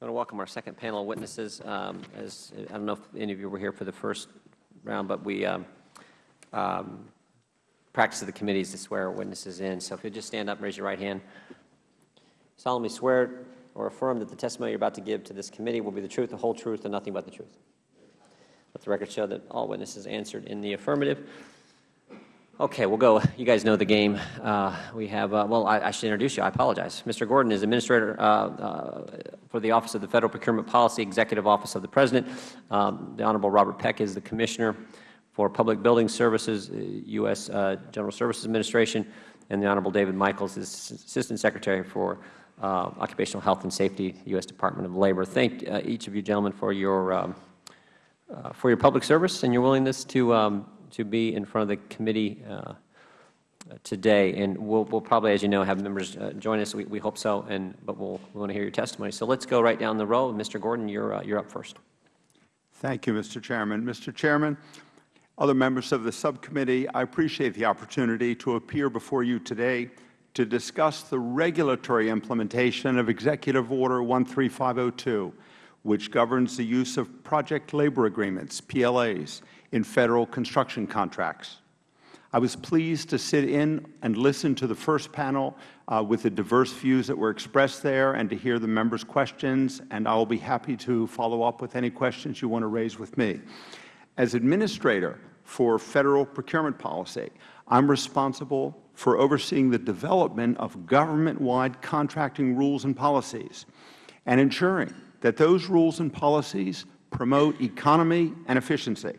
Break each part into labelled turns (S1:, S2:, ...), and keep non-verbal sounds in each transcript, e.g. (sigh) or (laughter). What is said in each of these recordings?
S1: I want to welcome our second panel of witnesses. Um, as I don't know if any of you were here for the first round, but we um, um, practice of the committees to swear witnesses in. So if you'll just stand up and raise your right hand. Solemnly swear or affirm that the testimony you're about to give to this committee will be the truth, the whole truth, and nothing but the truth. Let the record show that all witnesses answered in the affirmative. Okay, we'll go. You guys know the game. Uh, we have, uh, well, I, I, should introduce you. I apologize. Mr. Gordon is Administrator uh, uh, for the Office of the Federal Procurement Policy, Executive Office of the President. Um, the Honorable Robert Peck is the Commissioner for Public Building Services, U.S. Uh, General Services Administration. And the Honorable David Michaels is Assistant Secretary for uh, Occupational Health and Safety, U.S. Department of Labor. Thank each of you gentlemen for your, um, for your public service and your willingness to um, to be in front of the committee uh, today. And we'll, we'll, probably, as you know, have members uh, join us. We, we, hope so. And but we'll we want to hear your testimony. So let's go right down the row. Mr. Gordon, you're uh, you're up first.
S2: Thank you, Mr. Chairman. Mr. Chairman, other members of the subcommittee, I appreciate the opportunity to appear before you today to discuss the regulatory implementation of Executive Order 13502, which governs the use of project labor agreements, PLAs, in Federal construction contracts. I was pleased to sit in and listen to the first panel uh, with the diverse views that were expressed there and to hear the members' questions, and I will be happy to follow up with any questions you want to raise with me. As Administrator for Federal procurement policy, I am responsible for overseeing the development of government-wide contracting rules and policies and ensuring that those rules and policies promote economy and efficiency.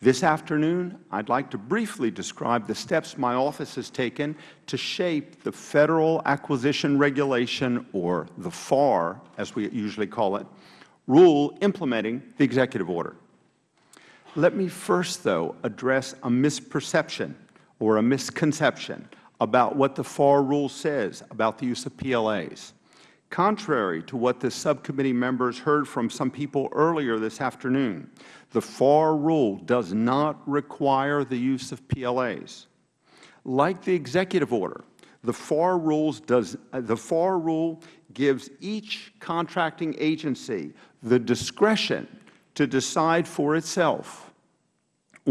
S2: This afternoon, I would like to briefly describe the steps my office has taken to shape the Federal Acquisition Regulation, or the FAR, as we usually call it, rule implementing the executive order. Let me first, though, address a misperception or a misconception about what the FAR rule says about the use of PLAs. Contrary to what the subcommittee members heard from some people earlier this afternoon, the FAR rule does not require the use of PLAs. Like the executive order, the FAR, rules does, the FAR rule gives each contracting agency the discretion to decide for itself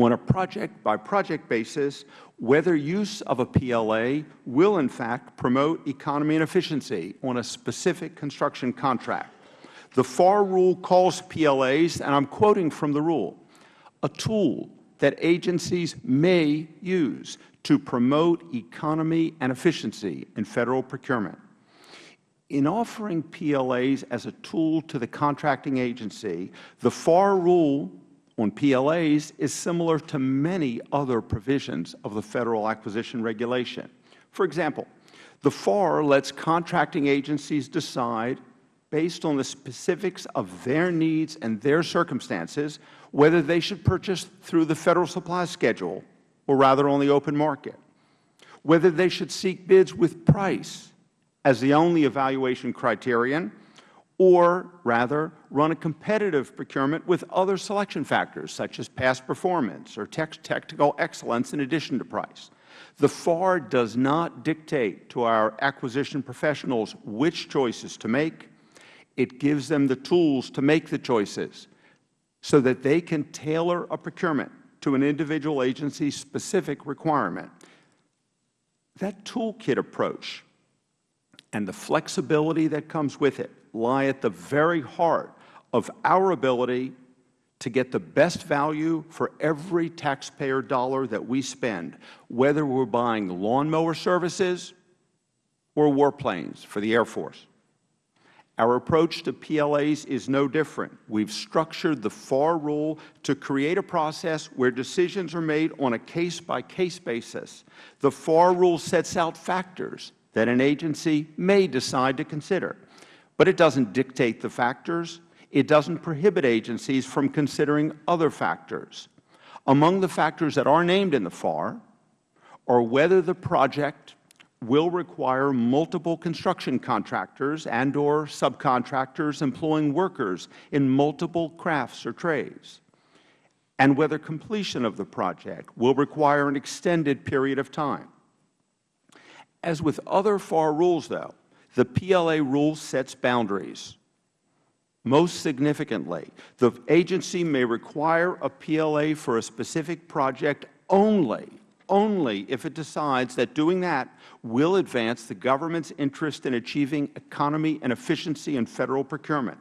S2: on a project-by-project -project basis whether use of a PLA will in fact promote economy and efficiency on a specific construction contract. The FAR rule calls PLAs, and I am quoting from the rule, a tool that agencies may use to promote economy and efficiency in Federal procurement. In offering PLAs as a tool to the contracting agency, the FAR rule on PLAs is similar to many other provisions of the Federal Acquisition Regulation. For example, the FAR lets contracting agencies decide, based on the specifics of their needs and their circumstances, whether they should purchase through the Federal Supply Schedule or rather on the open market, whether they should seek bids with price as the only evaluation criterion, or rather run a competitive procurement with other selection factors such as past performance or technical excellence in addition to price. The FAR does not dictate to our acquisition professionals which choices to make. It gives them the tools to make the choices so that they can tailor a procurement to an individual agency's specific requirement. That toolkit approach and the flexibility that comes with it lie at the very heart of our ability to get the best value for every taxpayer dollar that we spend, whether we are buying lawnmower services or warplanes for the Air Force. Our approach to PLAs is no different. We have structured the FAR rule to create a process where decisions are made on a case-by-case -case basis. The FAR rule sets out factors that an agency may decide to consider. But it does not dictate the factors. It does not prohibit agencies from considering other factors. Among the factors that are named in the FAR are whether the project will require multiple construction contractors and or subcontractors employing workers in multiple crafts or trades, and whether completion of the project will require an extended period of time. As with other FAR rules, though, the PLA rule sets boundaries. Most significantly, the agency may require a PLA for a specific project only, only if it decides that doing that will advance the government's interest in achieving economy and efficiency in Federal procurement.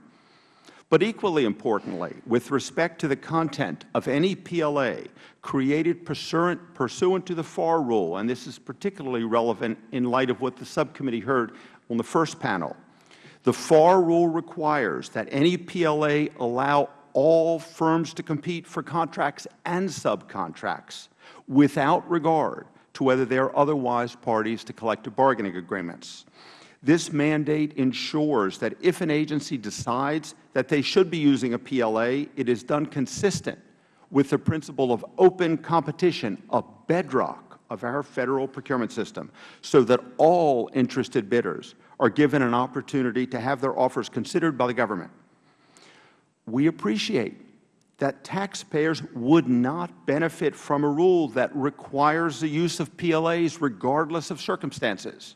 S2: But equally importantly, with respect to the content of any PLA created pursuant, pursuant to the FAR rule, and this is particularly relevant in light of what the subcommittee heard on the first panel, the FAR rule requires that any PLA allow all firms to compete for contracts and subcontracts without regard to whether they are otherwise parties to collective bargaining agreements. This mandate ensures that if an agency decides that they should be using a PLA, it is done consistent with the principle of open competition, a bedrock of our Federal procurement system, so that all interested bidders are given an opportunity to have their offers considered by the government. We appreciate that taxpayers would not benefit from a rule that requires the use of PLAs regardless of circumstances.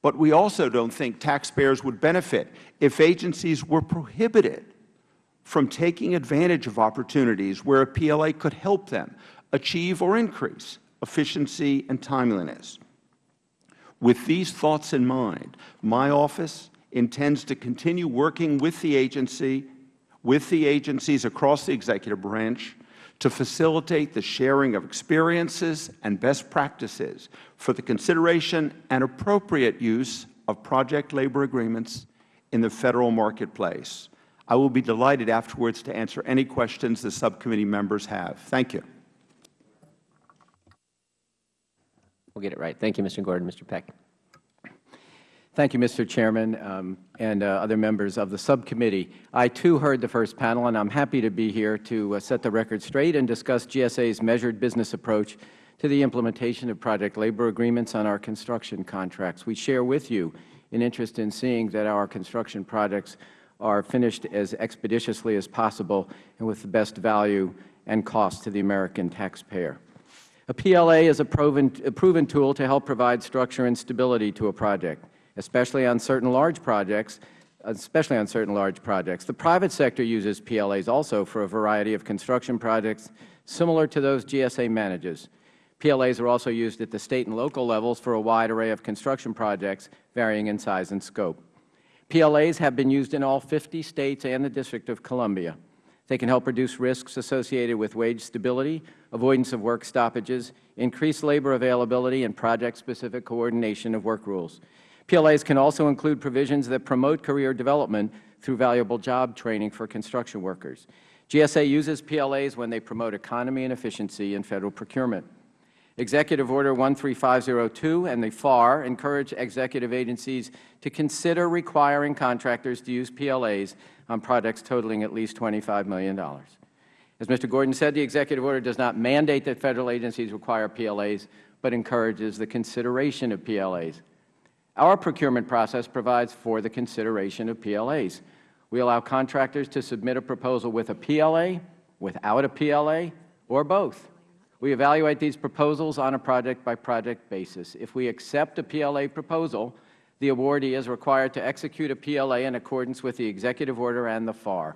S2: But we also don't think taxpayers would benefit if agencies were prohibited from taking advantage of opportunities where a PLA could help them achieve or increase efficiency and timeliness. With these thoughts in mind, my office intends to continue working with the agency, with the agencies across the executive branch, to facilitate the sharing of experiences and best practices for the consideration and appropriate use of project labor agreements in the Federal marketplace. I will be delighted afterwards to answer any questions the subcommittee members have. Thank you.
S1: We'll get it right. Thank you, Mr. Gordon. Mr. Peck.
S3: Thank you, Mr. Chairman, um, and uh, other members of the subcommittee. I, too, heard the first panel, and I am happy to be here to uh, set the record straight and discuss GSA's measured business approach to the implementation of project labor agreements on our construction contracts. We share with you an interest in seeing that our construction projects are finished as expeditiously as possible and with the best value and cost to the American taxpayer. A PLA is a proven, a proven tool to help provide structure and stability to a project, especially on certain large projects, especially on certain large projects. The private sector uses PLAs also for a variety of construction projects similar to those GSA manages. PLAs are also used at the State and local levels for a wide array of construction projects varying in size and scope. PLAs have been used in all 50 States and the District of Columbia. They can help reduce risks associated with wage stability, avoidance of work stoppages, increased labor availability, and project-specific coordination of work rules. PLAs can also include provisions that promote career development through valuable job training for construction workers. GSA uses PLAs when they promote economy and efficiency in Federal procurement. Executive Order 13502 and the FAR encourage executive agencies to consider requiring contractors to use PLAs on projects totaling at least $25 million. As Mr. Gordon said, the executive order does not mandate that Federal agencies require PLAs, but encourages the consideration of PLAs. Our procurement process provides for the consideration of PLAs. We allow contractors to submit a proposal with a PLA, without a PLA, or both. We evaluate these proposals on a project-by-project -project basis. If we accept a PLA proposal, the awardee is required to execute a PLA in accordance with the executive order and the FAR.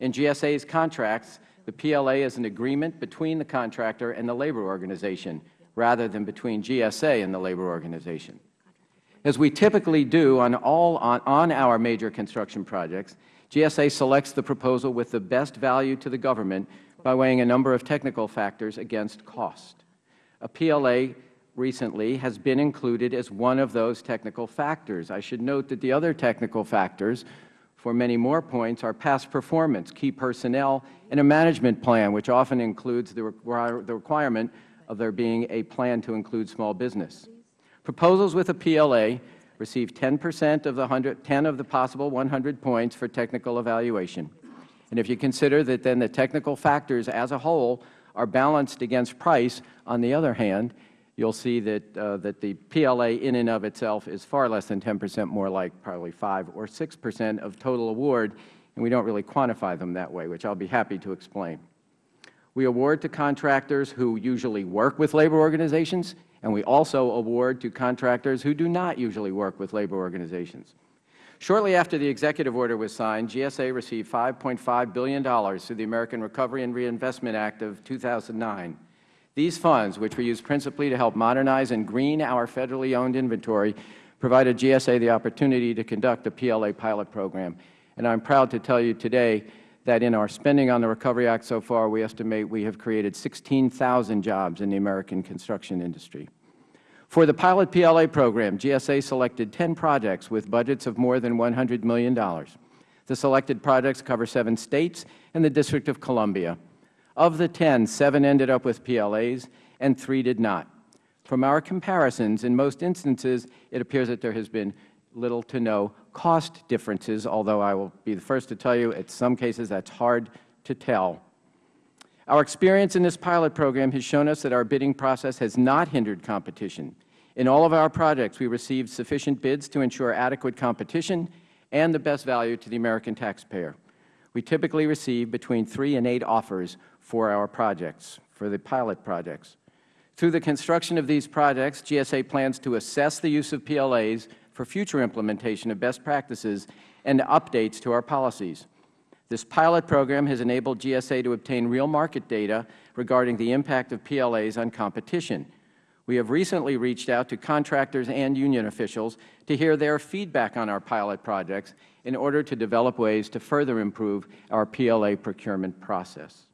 S3: In GSA's contracts, the PLA is an agreement between the contractor and the labor organization, rather than between GSA and the labor organization. As we typically do on, all, on, on our major construction projects, GSA selects the proposal with the best value to the government by weighing a number of technical factors against cost. A PLA recently has been included as one of those technical factors. I should note that the other technical factors for many more points are past performance, key personnel, and a management plan, which often includes the, the requirement of there being a plan to include small business. Proposals with a PLA receive 10 percent of the 100, 10 of the possible 100 points for technical evaluation. And if you consider that then the technical factors as a whole are balanced against price, on the other hand, you will see that, uh, that the PLA in and of itself is far less than 10 percent, more like probably 5 or 6 percent of total award, and we don't really quantify them that way, which I will be happy to explain. We award to contractors who usually work with labor organizations, and we also award to contractors who do not usually work with labor organizations. Shortly after the executive order was signed, GSA received $5.5 billion through the American Recovery and Reinvestment Act of 2009. These funds, which were used principally to help modernize and green our federally owned inventory, provided GSA the opportunity to conduct a PLA pilot program. And I am proud to tell you today that in our spending on the Recovery Act so far, we estimate we have created 16,000 jobs in the American construction industry. For the pilot PLA program, GSA selected 10 projects with budgets of more than $100 million. The selected projects cover seven states and the District of Columbia. Of the 10, seven ended up with PLAs and three did not. From our comparisons, in most instances, it appears that there has been little to no cost differences, although I will be the first to tell you in some cases that is hard to tell. Our experience in this pilot program has shown us that our bidding process has not hindered competition. In all of our projects, we received sufficient bids to ensure adequate competition and the best value to the American taxpayer. We typically receive between three and eight offers for our projects, for the pilot projects. Through the construction of these projects, GSA plans to assess the use of PLAs for future implementation of best practices and updates to our policies. This pilot program has enabled GSA to obtain real market data regarding the impact of PLAs on competition. We have recently reached out to contractors and union officials to hear their feedback on our pilot projects in order to develop ways to further improve our PLA procurement process.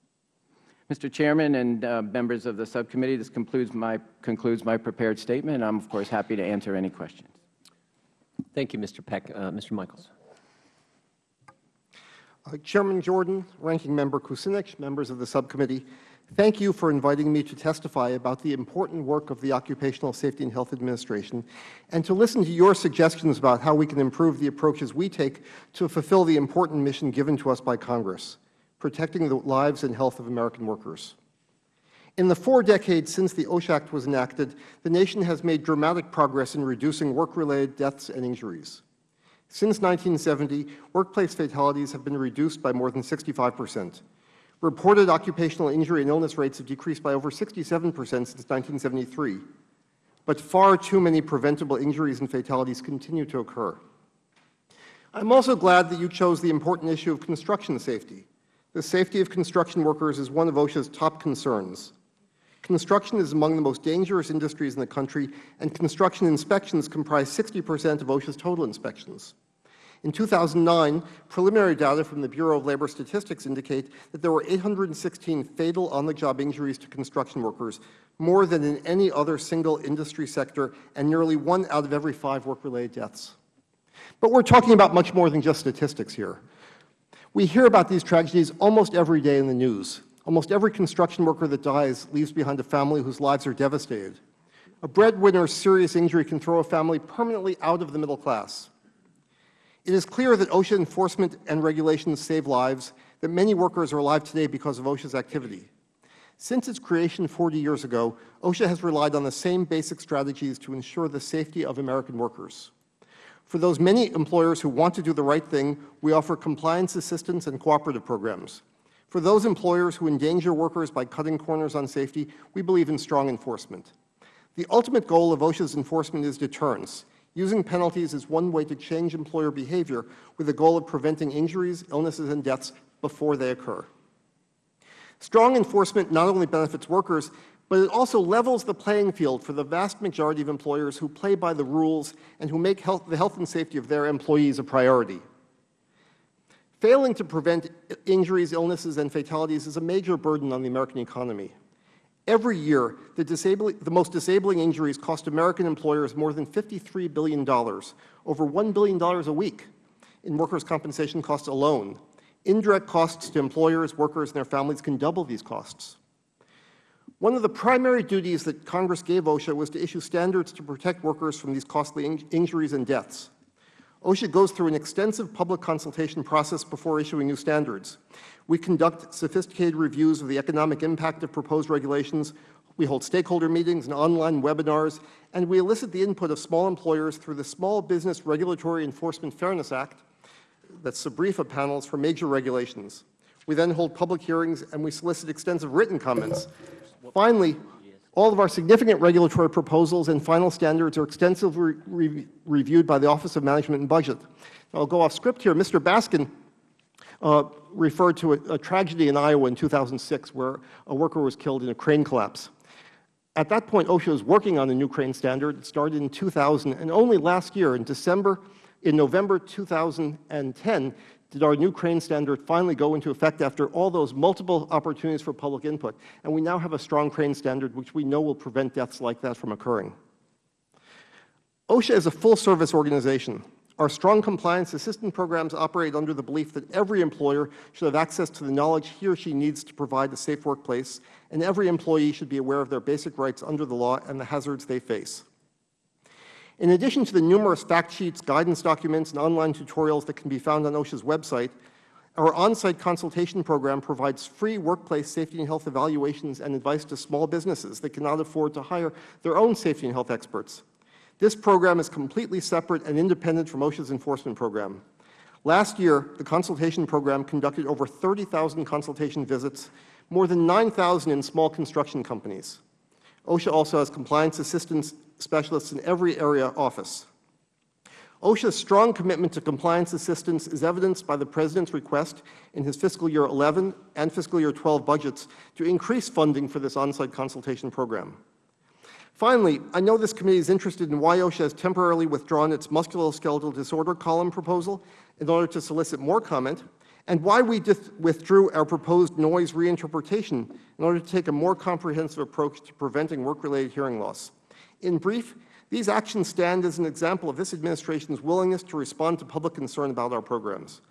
S3: Mr. Chairman and uh, members of the subcommittee, this concludes my, concludes my prepared statement, I am, of course, happy to answer any questions.
S1: Thank you, Mr. Peck. Uh, Mr. Michaels.
S4: Uh, Chairman Jordan, Ranking Member Kucinich, members of the subcommittee, thank you for inviting me to testify about the important work of the Occupational Safety and Health Administration and to listen to your suggestions about how we can improve the approaches we take to fulfill the important mission given to us by Congress, protecting the lives and health of American workers. In the four decades since the OSHA Act was enacted, the nation has made dramatic progress in reducing work-related deaths and injuries. Since 1970, workplace fatalities have been reduced by more than 65 percent. Reported occupational injury and illness rates have decreased by over 67 percent since 1973. But far too many preventable injuries and fatalities continue to occur. I am also glad that you chose the important issue of construction safety. The safety of construction workers is one of OSHA's top concerns. Construction is among the most dangerous industries in the country, and construction inspections comprise 60 percent of OSHA's total inspections. In 2009, preliminary data from the Bureau of Labor Statistics indicate that there were 816 fatal on-the-job injuries to construction workers, more than in any other single industry sector, and nearly one out of every five work-related deaths. But we are talking about much more than just statistics here. We hear about these tragedies almost every day in the news. Almost every construction worker that dies leaves behind a family whose lives are devastated. A breadwinner's serious injury can throw a family permanently out of the middle class. It is clear that OSHA enforcement and regulations save lives, that many workers are alive today because of OSHA's activity. Since its creation 40 years ago, OSHA has relied on the same basic strategies to ensure the safety of American workers. For those many employers who want to do the right thing, we offer compliance assistance and cooperative programs. For those employers who endanger workers by cutting corners on safety, we believe in strong enforcement. The ultimate goal of OSHA's enforcement is deterrence. Using penalties is one way to change employer behavior with the goal of preventing injuries, illnesses, and deaths before they occur. Strong enforcement not only benefits workers, but it also levels the playing field for the vast majority of employers who play by the rules and who make health, the health and safety of their employees a priority. Failing to prevent injuries, illnesses, and fatalities is a major burden on the American economy. Every year, the, the, most disabling injuries cost American employers more than $53 billion, over $1 billion a week in workers' compensation costs alone. Indirect costs to employers, workers, and their families can double these costs. One of the primary duties that Congress gave OSHA was to issue standards to protect workers from these costly in injuries and deaths. OSHA goes through an extensive public consultation process before issuing new standards. We conduct sophisticated reviews of the economic impact of proposed regulations. We hold stakeholder meetings and online webinars, and we elicit the input of small employers through the Small Business Regulatory Enforcement Fairness Act, that's SBREFA panels for major regulations. We then hold public hearings and we solicit extensive written comments. Finally, All of our significant regulatory proposals and final standards are extensively re reviewed by the Office of Management and Budget. I will go off script here. Mr. Baskin uh, referred to a, a tragedy in Iowa in 2006 where a worker was killed in a crane collapse. At that point, OSHA was working on a new crane standard. It started in 2000, and only last year, in December, in November 2010, did our new crane standard finally go into effect after all those multiple opportunities for public input. And we now have a strong crane standard, which we know will prevent deaths like that from occurring. OSHA is a full-service organization. Our strong compliance assistance programs operate under the belief that every employer should have access to the knowledge he or she needs to provide a safe workplace, and every employee should be aware of their basic rights under the law and the hazards they face. In addition to the numerous fact sheets, guidance documents, and online tutorials that can be found on OSHA's website, our on-site consultation program provides free workplace safety and health evaluations and advice to small businesses that cannot afford to hire their own safety and health experts. This program is completely separate and independent from OSHA's enforcement program. Last year, the consultation program conducted over 30,000 consultation visits, more than 9,000 in small construction companies. OSHA also has compliance assistance specialists in every area office. OSHA's strong commitment to compliance assistance is evidenced by the President's request in his fiscal year 11 and fiscal year 12 budgets to increase funding for this on-site consultation program. Finally, I know this committee is interested in why OSHA has temporarily withdrawn its musculoskeletal disorder column proposal in order to solicit more comment, and why we withdrew our proposed noise reinterpretation in order to take a more comprehensive approach to preventing work-related hearing loss. In brief, these actions stand as an example of this Administration's willingness to respond to public concern about our programs.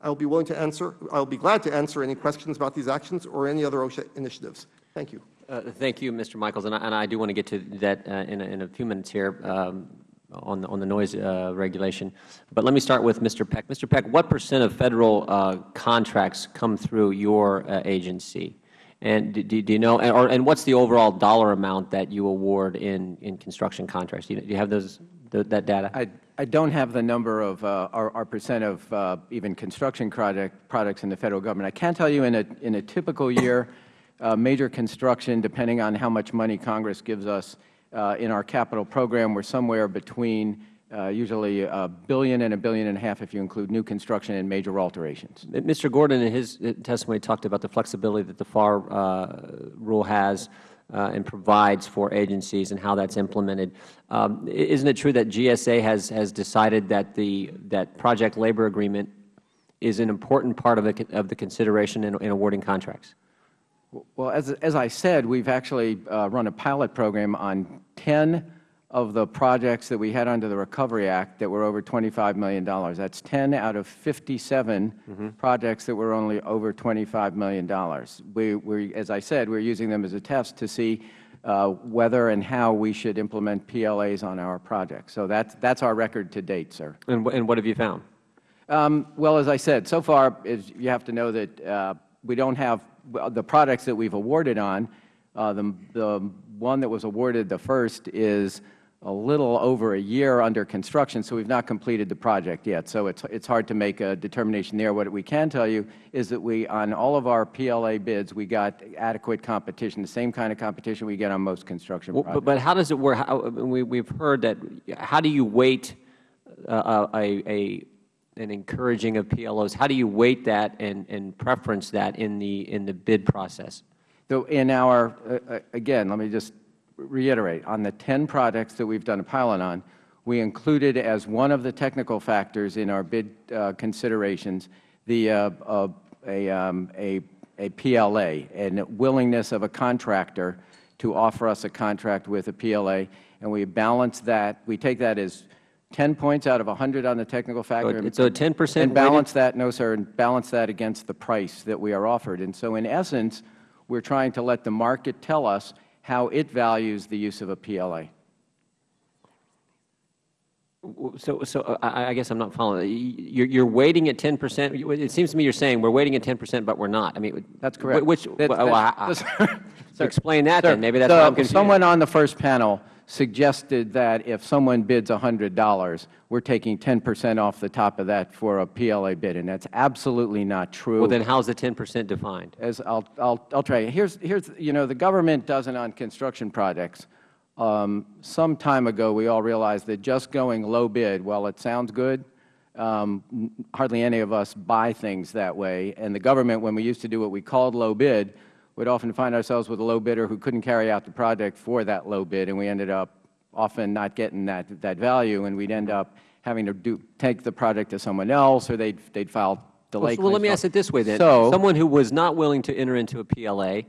S4: I will be willing to answer, I will be glad to answer any questions about these actions or any other OSHA initiatives. Thank you.
S1: Uh, thank you, Mr. Michaels, and I, and I, do want to get to that uh, in, a, in, a, few minutes here um, on, the, on the noise uh, regulation. But let me start with Mr. Peck. Mr. Peck, what percent of Federal uh, contracts come through your uh, agency? And do, do, you know, or, and what's the overall dollar amount that you award in, in construction contracts? Do you, do you have those, that data?
S3: I, I don't have the number of uh, our, our, percent of uh, even construction project, products in the Federal Government. I can tell you in a, in a typical year, uh, major construction, depending on how much money Congress gives us in our capital program, we are somewhere between uh, usually a billion and a billion and a half if you include new construction and major alterations.
S1: Mr. Gordon, in his uh, testimony, talked about the flexibility that the FAR uh, rule has uh, and provides for agencies and how that is implemented. Um, isn't it true that GSA has, has decided that the that project labor agreement is an important part of the, of the consideration in, in awarding contracts?
S3: Well, as, as I said, we've actually uh, run a pilot program on 10 of the projects that we had under the Recovery Act that were over $25 million. That's 10 out of 57 mm -hmm. projects that were only over $25 million. We, we, as I said, we're using them as a test to see uh, whether and how we should implement PLAs on our projects. So that's, that's our record to date, sir.
S1: And, and what have you found?
S3: Um, well, as I said, so far is, you have to know that uh, we don't have the products that we've awarded on. Uh, the, the one that was awarded the first is a little over a year under construction, so we've not completed the project yet. So it's, it's hard to make a determination there. What we can tell you is that we, on all of our PLA bids, we got adequate competition, the same kind of competition we get on most construction
S1: well,
S3: projects.
S1: But, but how does it work? How, we, we've heard that, how do you weight uh, a, a, an encouraging of PLOs? How do you weight that and, and preference that in the, in the bid process?
S3: So in our, uh, uh again, let me just reiterate, on the 10 projects that we've done a pilot on, we included as one of the technical factors in our bid uh, considerations the, uh, uh, a, um, a, a PLA and willingness of a contractor to offer us a contract with a PLA, and we balance that. We take that as 10 points out of 100 on the technical factor.
S1: So, so 10 percent
S3: And balance that, no, sir, and balance that against the price that we are offered. And so in essence, we are trying to let the market tell us how it values the use of a PLA.
S1: So, so uh, I, I guess I'm not following. You're, you're weighting at 10 percent. It seems to me you're saying we're weighting at 10 percent, but we're not. I mean,
S3: that's correct.
S1: Which?
S3: That's,
S1: well,
S3: that's,
S1: I, I, (laughs) explain that
S3: sir,
S1: then. Maybe that's
S3: the,
S1: why I'm confused.
S3: Someone on the first panel suggested that if someone bids $100, we're taking 10 percent off the top of that for a PLA bid, and that's absolutely not true.
S1: Well, then how's the 10 percent defined?
S3: As I'll, I'll, I'll try. Here's, here's, you know, the government doesn't on construction projects. Um, some time ago, we all realized that just going low bid, while it sounds good, um, hardly any of us buy things that way. And the government, when we used to do what we called low bid, would often find ourselves with a low bidder who couldn't carry out the project for that low bid, and we ended up often not getting that, that value, and we'd end up having to do, take the project to someone else, or they'd, they'd file delay
S1: Well, let me ask it this way then.
S3: So,
S1: Someone who was not willing to enter into a PLA,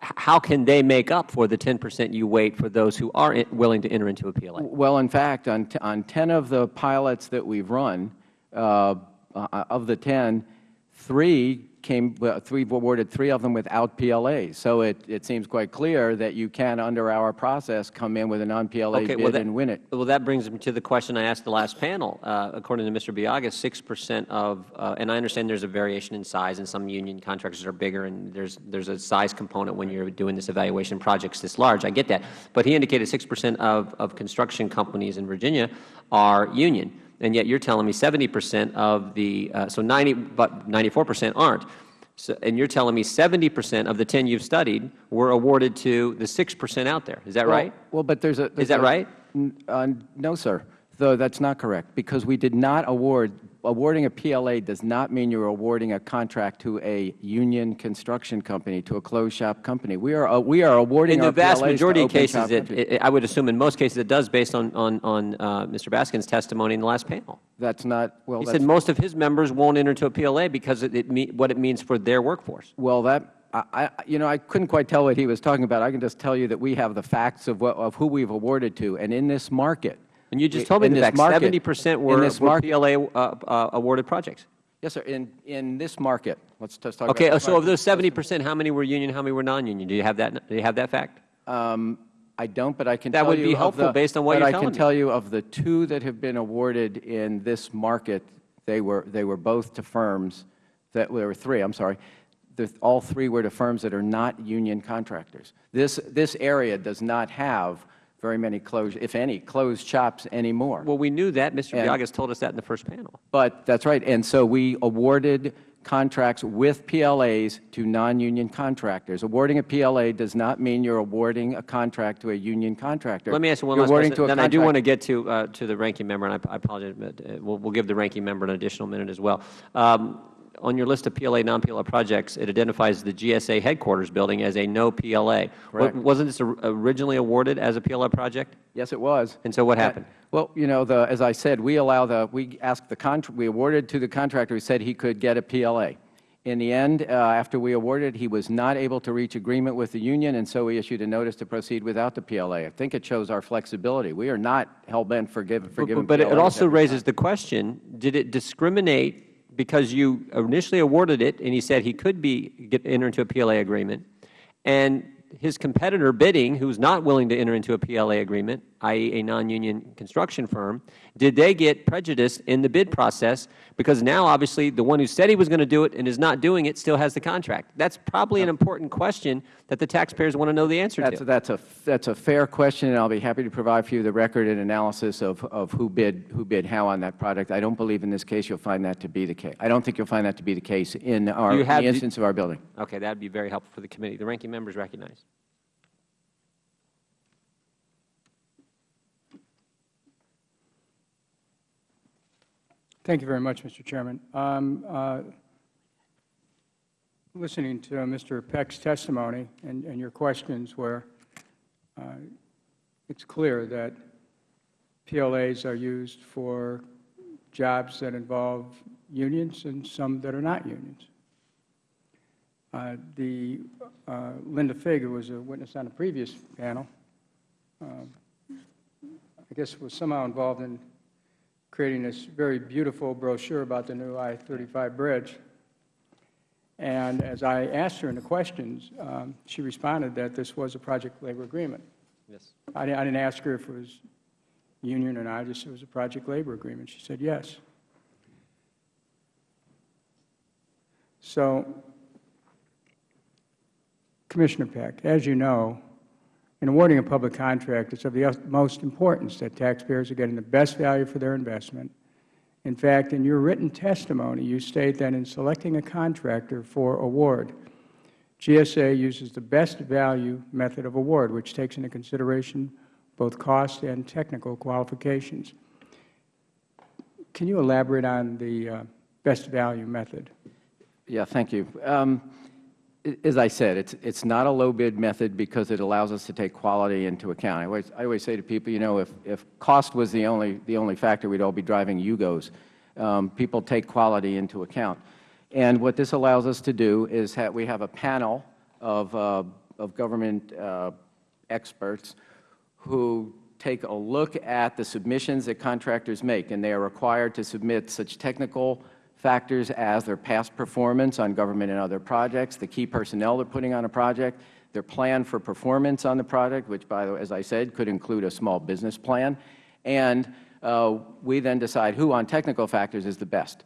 S1: how can they make up for the 10 percent you weight for those who are willing to enter into a PLA?
S3: Well, in fact, on, on 10 of the pilots that we've run, uh, uh, of the 10, three came, well, three awarded three of them without PLAs. So it, it seems quite clear that you can, under our process, come in with a non-PLA
S1: Okay, well,
S3: bid
S1: that-
S3: and win it.
S1: Well, that brings me to the question I asked the last panel. Uh, According to Mr. Biaga, 6 percent of, uh, and I understand there's a variation in size, and some union contractors are bigger, and there's, there's a size component when you're doing this evaluation projects this large. I get that. But he indicated 6 percent of, of construction companies in Virginia are union, and yet you're telling me 70 percent of the, uh, so 90, but 94 percent aren't. So, and you're telling me 70 percent of the 10 you've studied were awarded to the 6 percent out there. Is that right?
S3: Well, but there's a. there's
S1: that
S3: a-
S1: right?
S3: Uh, No, sir. Though that's not correct, because we did not award, awarding a PLA does not mean you're awarding a contract to a union construction company, to a closed-shop company. We are, uh, we are awarding
S1: In the vast
S3: PLAs
S1: majority of cases, it, it- I would assume in most cases it does based on, on, on uh, Mr. Baskin's testimony in the last panel.
S3: That's not, well,
S1: He said most of his members won't enter into a PLA because it, it me- what it means for their workforce.
S3: well, that, I, I- you know, I couldn't quite tell what he was talking about. I can just tell you that we have the facts of what, of who we've awarded to, and in this market.
S1: And you just told me
S3: in this market-
S1: 70 percent
S3: in
S1: were,
S3: this market-
S1: PLA uh, uh, awarded projects.
S3: Yes, sir, in, in this market, let's just talk
S1: Okay,
S3: about.
S1: so of those 70 percent, how many were union, how many were non-union? Do you have that, do you have that fact?
S3: Um, I don't, but I can
S1: That
S3: tell
S1: would
S3: you
S1: be
S3: of
S1: helpful
S3: the-
S1: based on what
S3: but
S1: you're
S3: I can
S1: me.
S3: tell you of the two that have been awarded in this market, they were, they were both to firms that, there were three, I'm sorry. The- All three were to firms that are not union contractors. This, this area does not have very many closed, if any, closed shops anymore.
S1: Well, we knew that. Mr.
S3: And-
S1: Biagas told us that in the first panel.
S3: But that's right. And so we awarded contracts with PLAs to non-union contractors. Awarding a PLA does not mean you're awarding a contract to a union contractor.
S1: Let me ask you one
S3: You're
S1: last
S3: awarding
S1: question.
S3: to a
S1: Then I do want to get to, uh, to the ranking member, and I I apologize, but uh, we'll, we'll give the ranking member an additional minute as well. Um, on your list of PLA, non-PLA projects, it identifies the GSA headquarters building as a no PLA.
S3: Correct.
S1: Wasn't this originally awarded as a PLA project?
S3: Yes, it was.
S1: And so what happened?
S3: Well, you know, the, as I said, we allow the, we asked the contra, we awarded to the contractor who said he could get a PLA. In the end, uh, after we awarded, he was not able to reach agreement with the union, and so we issued a notice to proceed without the PLA. I think it shows our flexibility. We are not hell-bent for giving, for
S1: But-
S3: giving
S1: But it also raises the question, did it discriminate because you initially awarded it and he said he could be, get, enter into a PLA agreement, and his competitor bidding, who's not willing to enter into a PLA agreement, i.e. a non-union construction firm, did they get prejudiced in the bid process because now obviously the one who said he was going to do it and is not doing it still has the contract? That's probably an important question that the taxpayers want to know the answer
S3: That's,
S1: to.
S3: that's a, that's a fair question, and I'll be happy to provide for you the record and analysis of, of who bid, who bid how on that product. I don't believe in this case you'll find that to be the case. I don't think you'll find that to be the case in our,
S1: you
S3: in
S1: have
S3: the- instance of our building.
S1: Okay, that would be very helpful for the committee. The ranking member is recognized.
S5: Thank you very much, Mr. Chairman. Um, uh, Listening to Mr. Peck's testimony and and your questions where uh, it's clear that PLAs are used for jobs that involve unions and some that are not unions. Uh, The uh, Linda Figg, who was a witness on a previous panel, um, I guess was somehow involved in creating this very beautiful brochure about the new I-35 bridge. And as I asked her in the questions, um, she responded that this was a project labor agreement.
S1: Yes.
S5: I I didn't ask her if it was union or not, I just said it was a project labor agreement. She said yes. So, Commissioner Peck, as you know, In awarding a public contract, it's of the utmost importance that taxpayers are getting the best value for their investment. In fact, in your written testimony, you state that in selecting a contractor for award, GSA uses the best value method of award, which takes into consideration both cost and technical qualifications. Can you elaborate on the uh, best value method?
S3: Yeah, thank you. Um, as I said, it's it's not a low bid method because it allows us to take quality into account. I always I always say to people, you know, if if cost was the only the only factor, we'd all be driving Yugos. Um, people take quality into account, and what this allows us to do is that we have a panel of uh, of government uh, experts who take a look at the submissions that contractors make, and they are required to submit such technical factors as their past performance on government and other projects, the key personnel they're putting on a project, their plan for performance on the project, which, by the way, as I said, could include a small business plan, and uh, we then decide who on technical factors is the best.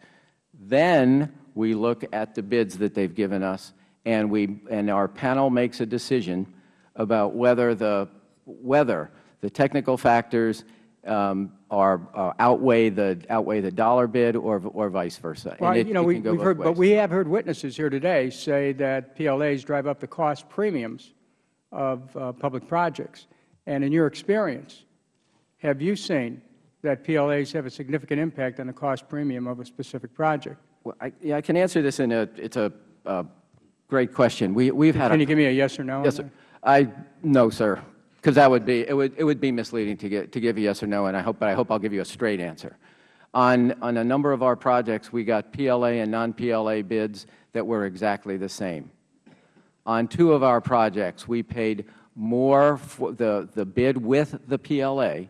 S3: Then we look at the bids that they've given us, and we and our panel makes a decision about whether the whether the technical factors um, are, are outweigh the outweigh the dollar bid or or vice versa.
S5: Well,
S3: it,
S5: you know, we, we've
S3: both
S5: heard, but we have heard witnesses here today say that PLAs drive up the cost premiums of uh, public projects. And in your experience, have you seen that PLAs have a significant impact on the cost premium of a specific project?
S3: Well, I, yeah, I can answer this in a it's a, a great question. We we've had
S5: Can
S3: a,
S5: you give me a yes or no?
S3: Yes, sir. I, no, sir, because that would be, it would, it would be misleading to get, to give a yes or no, and I hope, but I hope I'll give you a straight answer. On, on a number of our projects, we got PLA and non-PLA bids that were exactly the same. On two of our projects, we paid more, the, the bid with the PLA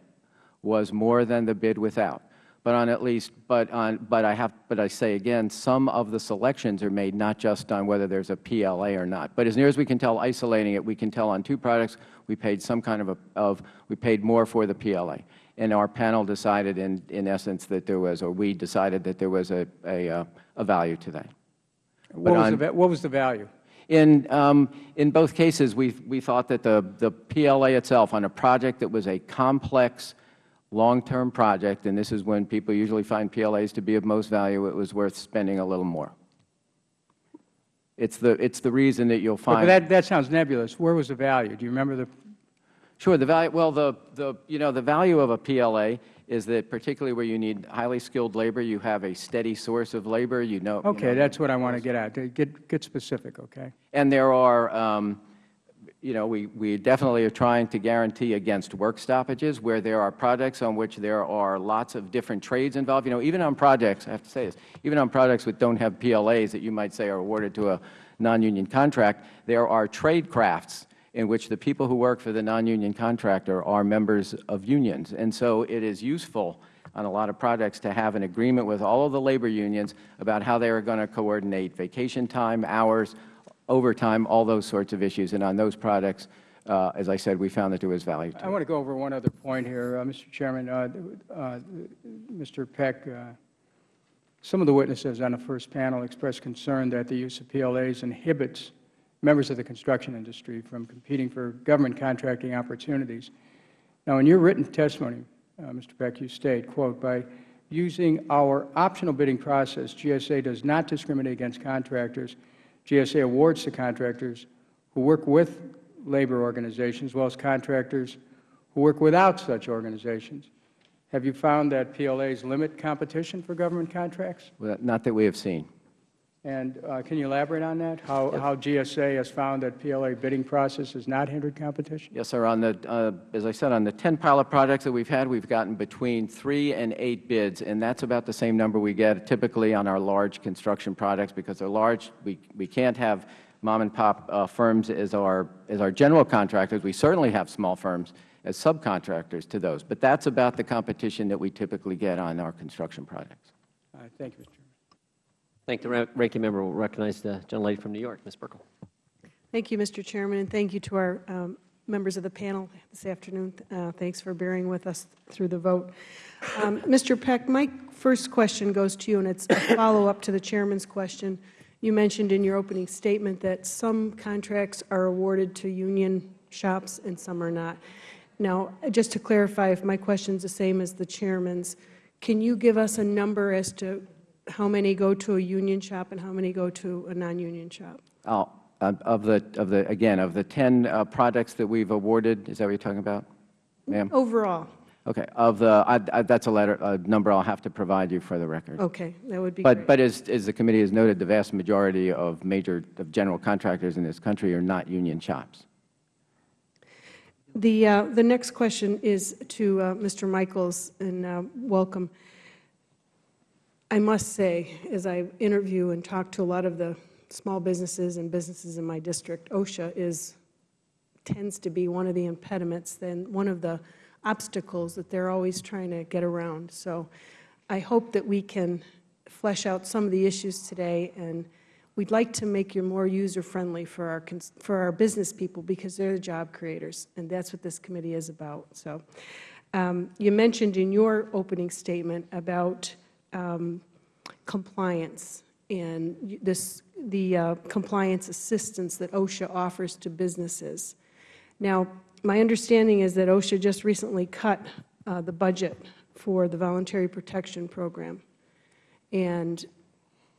S3: was more than the bid without. But on at least, but on, but I have, but I say again, some of the selections are made not just on whether there's a PLA or not. But as near as we can tell, isolating it, we can tell on two products, we paid some kind of, a, of we paid more for the PLA. And our panel decided in, in essence that there was, or we decided that there was a, a, uh, a value to that.
S5: What was,
S3: on-
S5: the, what was the value?
S3: In, um, in both cases, we, we thought that the, the PLA itself, on a project that was a complex, long-term project, and this is when people usually find PLAs to be of most value, it was worth spending a little more. It's the, it's the reason that you'll find.
S5: But that, that sounds nebulous. Where was the value? Do you remember the,
S3: Sure. The value, well, the, the, you know, the value of a PLA is that particularly where you need highly skilled labor, you have a steady source of labor, you know. you
S5: okay,
S3: know,
S5: that's what I want to get at. Get, get specific, okay?
S3: And there are, um, you know, we, we definitely are trying to guarantee against work stoppages where there are projects on which there are lots of different trades involved. You know, even on projects, I have to say this, even on projects that don't have PLAs that you might say are awarded to a non-union contract, there are trade crafts in which the people who work for the non-union contractor are members of unions. And so it is useful on a lot of projects to have an agreement with all of the labor unions about how they are going to coordinate vacation time, hours, overtime, all those sorts of issues. And on those products, uh, as I said, we found that there was value to
S5: I want to go over one other point here, uh, Mr. Chairman. Uh, uh, Mr. Peck, uh, some of the witnesses on the first panel expressed concern that the use of PLAs inhibits members of the construction industry from competing for government contracting opportunities. Now, in your written testimony, uh, Mr. Peck, you state, quote, "By using our optional bidding process, GSA does not discriminate against contractors. GSA awards to contractors who work with labor organizations, as well as contractors who work without such organizations. Have you found that PLAs limit competition for government contracts?
S3: Well, Not that we have seen.
S5: And uh, can you elaborate on that? How, how GSA has found that PLA bidding process has not hindered competition?
S3: Yes, sir. On the, uh, as I said, on the 10 pilot projects that we've had, we've gotten between three and eight bids, and that's about the same number we get typically on our large construction projects because they're large. We, we can't have mom-and-pop uh, firms as our, as our general contractors. We certainly have small firms as subcontractors to those, but that's about the competition that we typically get on our construction projects.
S5: Thank you, Mr.
S1: Thank the ranking member. We'll recognize the gentlelady from New York, Ms. Buerkle.
S6: Thank you, Mr. Chairman, and thank you to our um, members of the panel this afternoon. Uh, Thanks for bearing with us through the vote. Um, Mr. Peck, my first question goes to you, and it's a follow-up to the chairman's question. You mentioned in your opening statement that some contracts are awarded to union shops and some are not. Now, just to clarify, if my question's the same as the chairman's, can you give us a number as to how many go to a union shop and how many go to a non-union shop?
S3: Oh, Of the, of the, again, of the 10 uh, projects that we've awarded, is that what you're talking about, ma'am?
S6: Overall?
S3: Okay, of the, I- I- that's a letter, a number I'll have to provide you for the record.
S6: Okay, that would be
S3: But,
S6: great.
S3: but as, as the committee has noted, the vast majority of major, of general contractors in this country are not union shops.
S6: The, uh, the next question is to uh, Mr. Michaels, and uh, welcome. I must say, as I interview and talk to a lot of the small businesses and businesses in my district, OSHA is, tends to be one of the impediments, then one of the obstacles that they're always trying to get around. So I hope that we can flesh out some of the issues today, and we'd like to make you more user-friendly for our, for our business people, because they're the job creators, and that's what this committee is about. So um, you mentioned in your opening statement about um, compliance and this, the uh, compliance assistance that OSHA offers to businesses. Now, my understanding is that OSHA just recently cut uh, the budget for the Voluntary Protection Program. And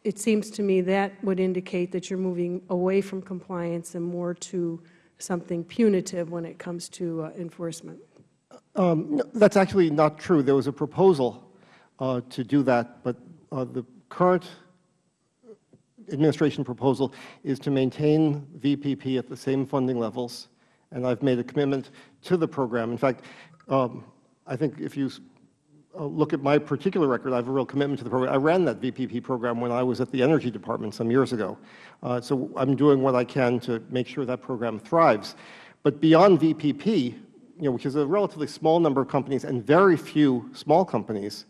S6: it seems to me that would indicate that you're moving away from compliance and more to something punitive when it comes to uh, enforcement.
S4: Um, no, That's actually not true. There was a proposal uh, to do that, but uh, the current administration proposal is to maintain VPP at the same funding levels, and I've made a commitment to the program. In fact, um, I think if you uh, look at my particular record, I have a real commitment to the program. I ran that VPP program when I was at the Energy Department some years ago. Uh, So I'm doing what I can to make sure that program thrives. But beyond VPP, you know, which is a relatively small number of companies and very few small companies,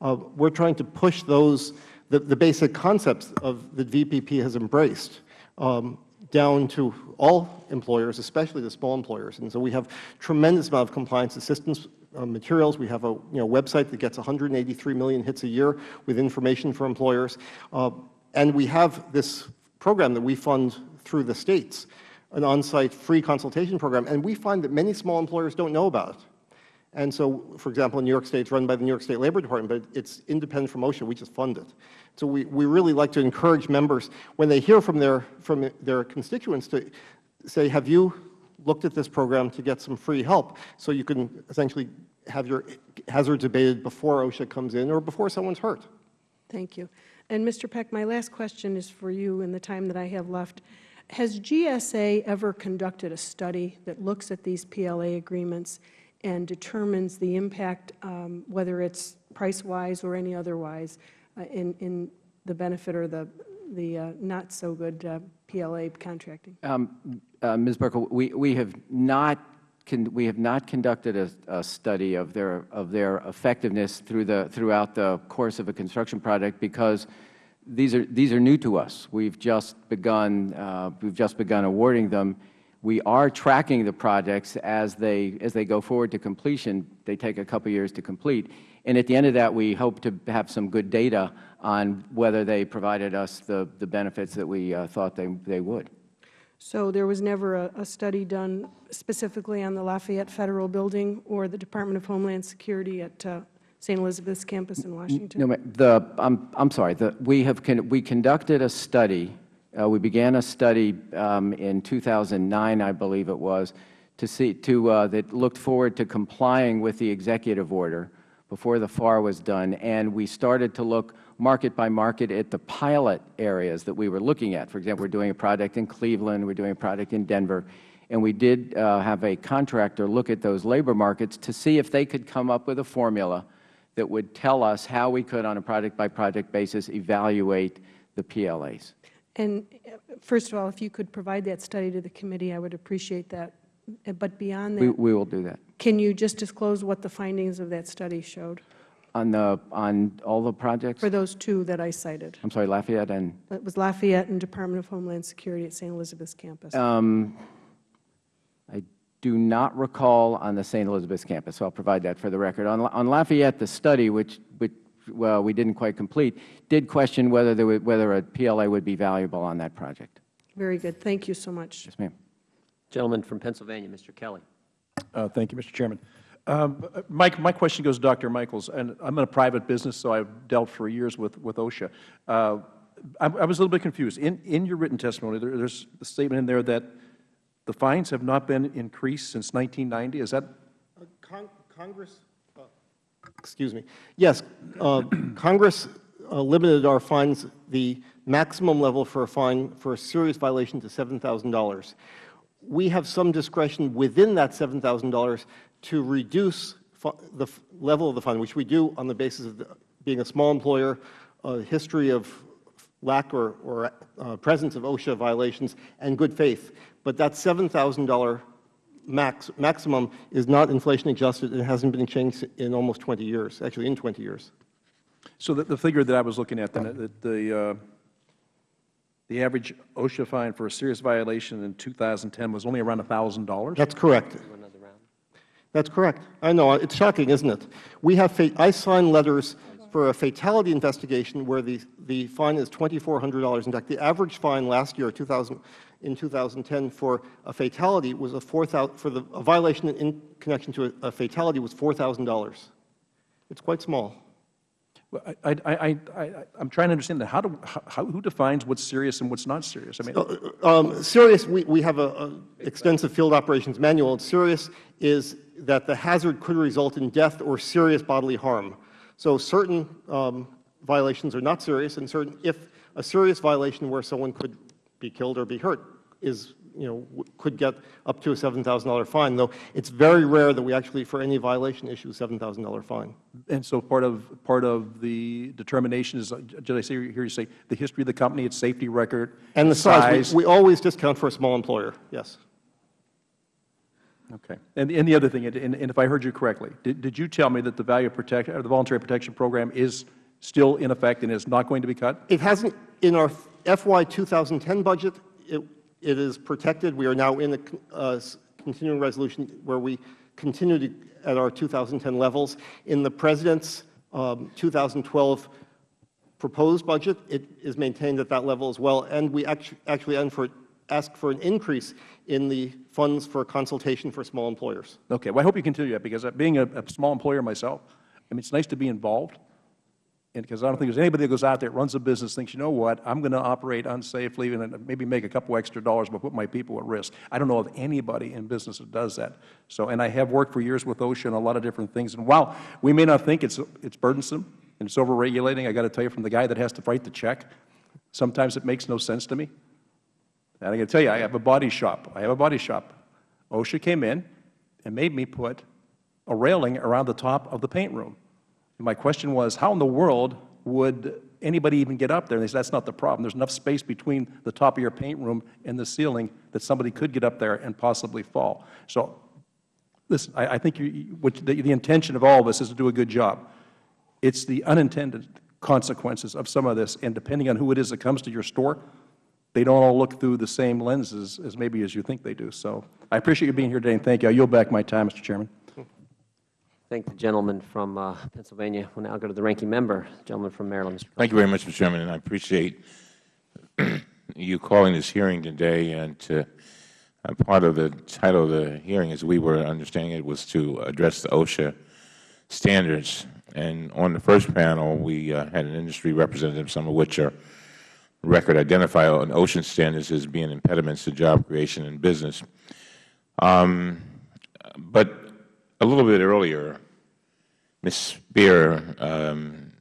S4: uh, we're trying to push those, the, the basic concepts of that VPP has embraced um, down to all employers, especially the small employers. And so we have tremendous amount of compliance assistance uh, materials. We have a you know, website that gets 183 million hits a year with information for employers. Uh, and we have this program that we fund through the states, an on-site free consultation program. And we find that many small employers don't know about it. And so, for example, in New York State, it's run by the New York State Labor Department, but it's independent from OSHA. We just fund it. So we, we really like to encourage members, when they hear from their, from their constituents, to say, have you looked at this program to get some free help? So you can essentially have your hazards abated before OSHA comes in or before someone's hurt.
S6: Thank you. And Mr. Peck, my last question is for you in the time that I have left. Has GSA ever conducted a study that looks at these PLA agreements and determines the impact, um, whether it's price-wise or any otherwise, uh, in, in the benefit or the, the uh, not-so-good uh, PLA contracting?
S3: Um, uh, Ms. Buerkle, we, we have not, we have not conducted a, a study of their, of their effectiveness through the, throughout the course of a construction project because these are, these are new to us. We've just begun, uh, we've just begun awarding them. We are tracking the projects as they, as they go forward to completion. They take a couple years to complete. And at the end of that, we hope to have some good data on whether they provided us the, the benefits that we uh, thought they, they would.
S6: So there was never a, a study done specifically on the Lafayette Federal Building or the Department of Homeland Security at uh, St. Elizabeth's campus in Washington?
S3: No, the, I'm, I'm sorry, the, we have, con- we conducted a study, uh, we began a study um, in 2009, I believe it was, to see, to, uh, that looked forward to complying with the executive order before the FAR was done, and we started to look market by market at the pilot areas that we were looking at. For example, we're doing a project in Cleveland, we're doing a project in Denver, and we did uh, have a contractor look at those labor markets to see if they could come up with a formula that would tell us how we could, on a project-by-project basis, evaluate the PLAs.
S6: And uh, first of all, if you could provide that study to the committee, I would appreciate that. Uh, But beyond
S3: We,
S6: that,
S3: we will do that.
S6: can you just disclose what the findings of that study showed
S3: On the, on all the projects?
S6: for those two that I cited?
S3: I'm sorry, Lafayette and,
S6: It was Lafayette and Department of Homeland Security at St. Elizabeth's campus.
S3: um, I do not recall on the St. Elizabeth's campus, so I'll provide that for the record. On, on Lafayette, the study, which, which, well, we didn't quite complete, did question whether there would, whether a PLA would be valuable on that project.
S6: Very good. Thank you so much.
S3: Yes, ma'am.
S1: Gentleman from Pennsylvania, Mr. Kelly.
S7: Uh, Thank you, Mr. Chairman. Um, Mike, my question goes to Dr. Michaels, and I'm in a private business, so I've dealt for years with, with OSHA. Uh, I, I was a little bit confused. In, in your written testimony, there, there's a statement in there that the fines have not been increased since 1990. Is that
S4: Con- Congress, uh, excuse me, yes, uh, Congress uh, limited our fines, the maximum level for a fine for a serious violation to $7,000. We have some discretion within that $7,000 to reduce the level of the fine, which we do on the basis of the- being a small employer, a history of lack or, or uh, presence of OSHA violations, and good faith. But that $7,000 max, maximum is not inflation adjusted and hasn't been changed in almost 20 years, actually in 20 years.
S7: So the, the figure that I was looking at, then, the, the, uh, the average OSHA fine for a serious violation in 2010 was only around $1,000?
S4: That's correct.
S1: Another round.
S4: That's correct. I know, it's shocking, isn't it? We have, I sign letters for a fatality investigation where the, the fine is $2,400. In fact, the average fine last year, 2000, in 2010, for a fatality was a 4,000, for the, a violation in connection to a, a fatality was $4,000. It's quite small.
S7: Well, I, I, I, I, I'm trying to understand that. How do, how, who defines what's serious and what's not serious? I mean,
S4: Um, serious, we, we have an extensive field operations manual. And Serious is that the hazard could result in death or serious bodily harm. So certain um, violations are not serious, and certain, if a serious violation where someone could be killed or be hurt is, you know, could get up to a $7,000 fine, though it's very rare that we actually, for any violation, issue a $7,000 fine.
S7: and so part of, part of the determination is, did I say, hear you say, the history of the company, its safety record?
S4: And the size, we, we always discount for a small employer, yes.
S7: Okay. And, and the other thing, and, and if I heard you correctly, did, did you tell me that the value protection, or the voluntary protection program is still in effect and is not going to be cut?
S4: It hasn't, in our FY 2010 budget, it, it is protected. We are now in a uh, continuing resolution where we continue to, at our 2010 levels. In the President's um, 2012 proposed budget, it is maintained at that level as well, and we actu- actually ask for, ask for an increase in the funds for consultation for small employers.
S7: Okay, well, I hope you continue that, because uh, being a, a small employer myself, I mean, it's nice to be involved, because I don't think there's anybody that goes out there, runs a business, thinks, you know what, I'm going to operate unsafely and maybe make a couple extra dollars, but put my people at risk. I don't know of anybody in business that does that. So, and I have worked for years with OSHA and a lot of different things, and while we may not think it's, it's burdensome and it's overregulating, I got to tell you, from the guy that has to write the check, sometimes it makes no sense to me. And I got to tell you, I have a body shop. I have a body shop. OSHA came in and made me put a railing around the top of the paint room. And my question was, how in the world would anybody even get up there? And they said, that's not the problem. There's enough space between the top of your paint room and the ceiling that somebody could get up there and possibly fall. So, listen, I, I think you, the, the intention of all of us is to do a good job. It's the unintended consequences of some of this, and depending on who it is that comes to your store, they don't all look through the same lenses as maybe as you think they do. So I appreciate you being here today, and thank you. I yield back my time, Mr. Chairman.
S1: Thank the gentleman from uh, Pennsylvania. We'll now go to the ranking member, the gentleman from Maryland, Mr.
S8: Thank you very much, Mr. Chairman, and I appreciate (clears throat) you calling this hearing today. And to, uh, part of the title of the hearing, as we were understanding it, was to address the OSHA standards. And on the first panel, we uh, had an industry representative, some of which are record identify on OSHA standards as being impediments to job creation and business. Um, but a little bit earlier, Ms. Speier um,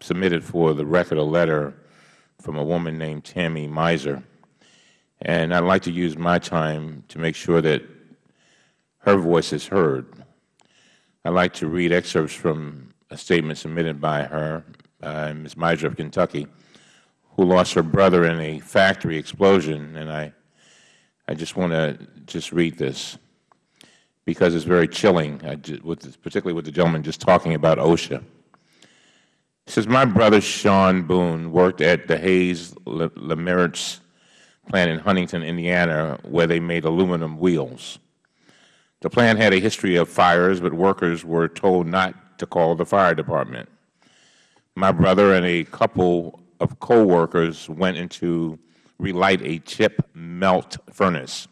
S8: submitted for the record a letter from a woman named Tammy Miser. And I'd like to use my time to make sure that her voice is heard. I'd like to read excerpts from a statement submitted by her, uh, Ms. Miser of Kentucky, who lost her brother in a factory explosion. And I, I just want to just read this because it's very chilling, with particularly with the gentleman just talking about OSHA. Says, my brother Sean Boone worked at the Hayes Le- Lemmerz plant in Huntington, Indiana, where they made aluminum wheels. The plant had a history of fires, but workers were told not to call the fire department. My brother and a couple of co-workers went in to relight a chip melt furnace.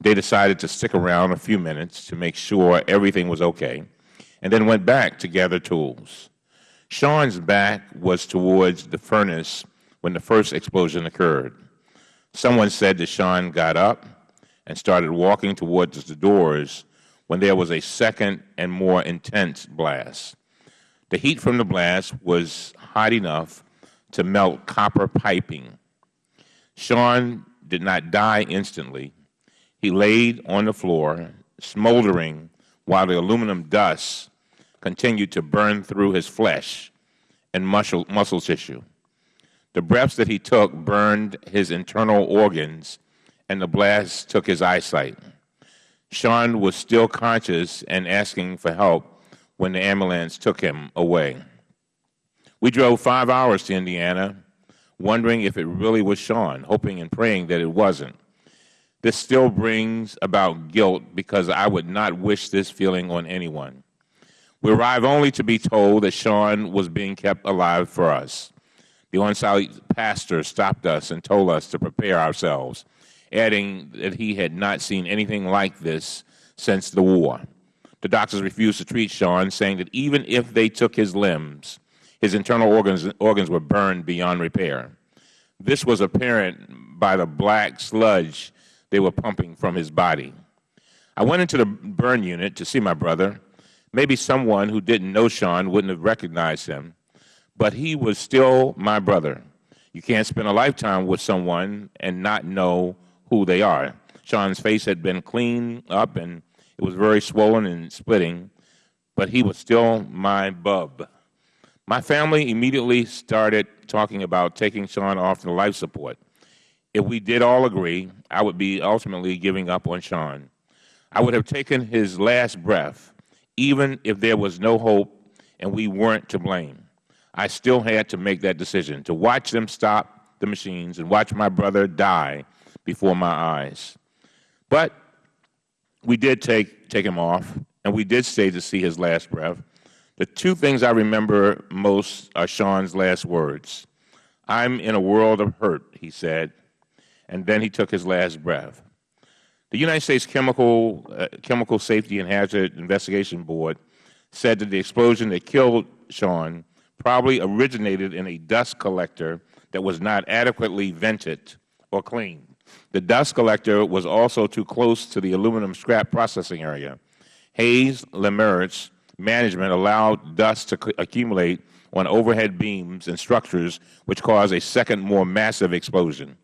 S8: They decided to stick around a few minutes to make sure everything was okay, and then went back to gather tools. Sean's back was towards the furnace when the first explosion occurred. Someone said that Sean got up and started walking towards the doors when there was a second and more intense blast. The heat from the blast was hot enough to melt copper piping. Sean did not die instantly. He laid on the floor, smoldering, while the aluminum dust continued to burn through his flesh and muscle, muscle tissue. The breaths that he took burned his internal organs, and the blast took his eyesight. Sean was still conscious and asking for help when the ambulance took him away. We drove five hours to Indiana, wondering if it really was Sean, hoping and praying that it wasn't. This still brings about guilt because I would not wish this feeling on anyone. We arrived only to be told that Sean was being kept alive for us. The on-site pastor stopped us and told us to prepare ourselves, adding that he had not seen anything like this since the war. The doctors refused to treat Sean, saying that even if they took his limbs, his internal organs, organs were burned beyond repair. This was apparent by the black sludge they were pumping from his body. I went into the burn unit to see my brother. Maybe someone who didn't know Sean wouldn't have recognized him, but he was still my brother. You can't spend a lifetime with someone and not know who they are. Sean's face had been cleaned up and it was very swollen and splitting, but he was still my bub. My family immediately started talking about taking Sean off the life support. If we did all agree, I would be ultimately giving up on Sean. I would have taken his last breath, even if there was no hope and we weren't to blame. I still had to make that decision, to watch them stop the machines and watch my brother die before my eyes. But we did take, take him off, and we did stay to see his last breath. The two things I remember most are Sean's last words. I'm in a world of hurt, he said, and then he took his last breath. The United States Chemical, uh, Chemical Safety and Hazard Investigation Board said that the explosion that killed Sean probably originated in a dust collector that was not adequately vented or cleaned. The dust collector was also too close to the aluminum scrap processing area. Hayes Lemmerz management allowed dust to accumulate on overhead beams and structures, which caused a second, more massive explosion.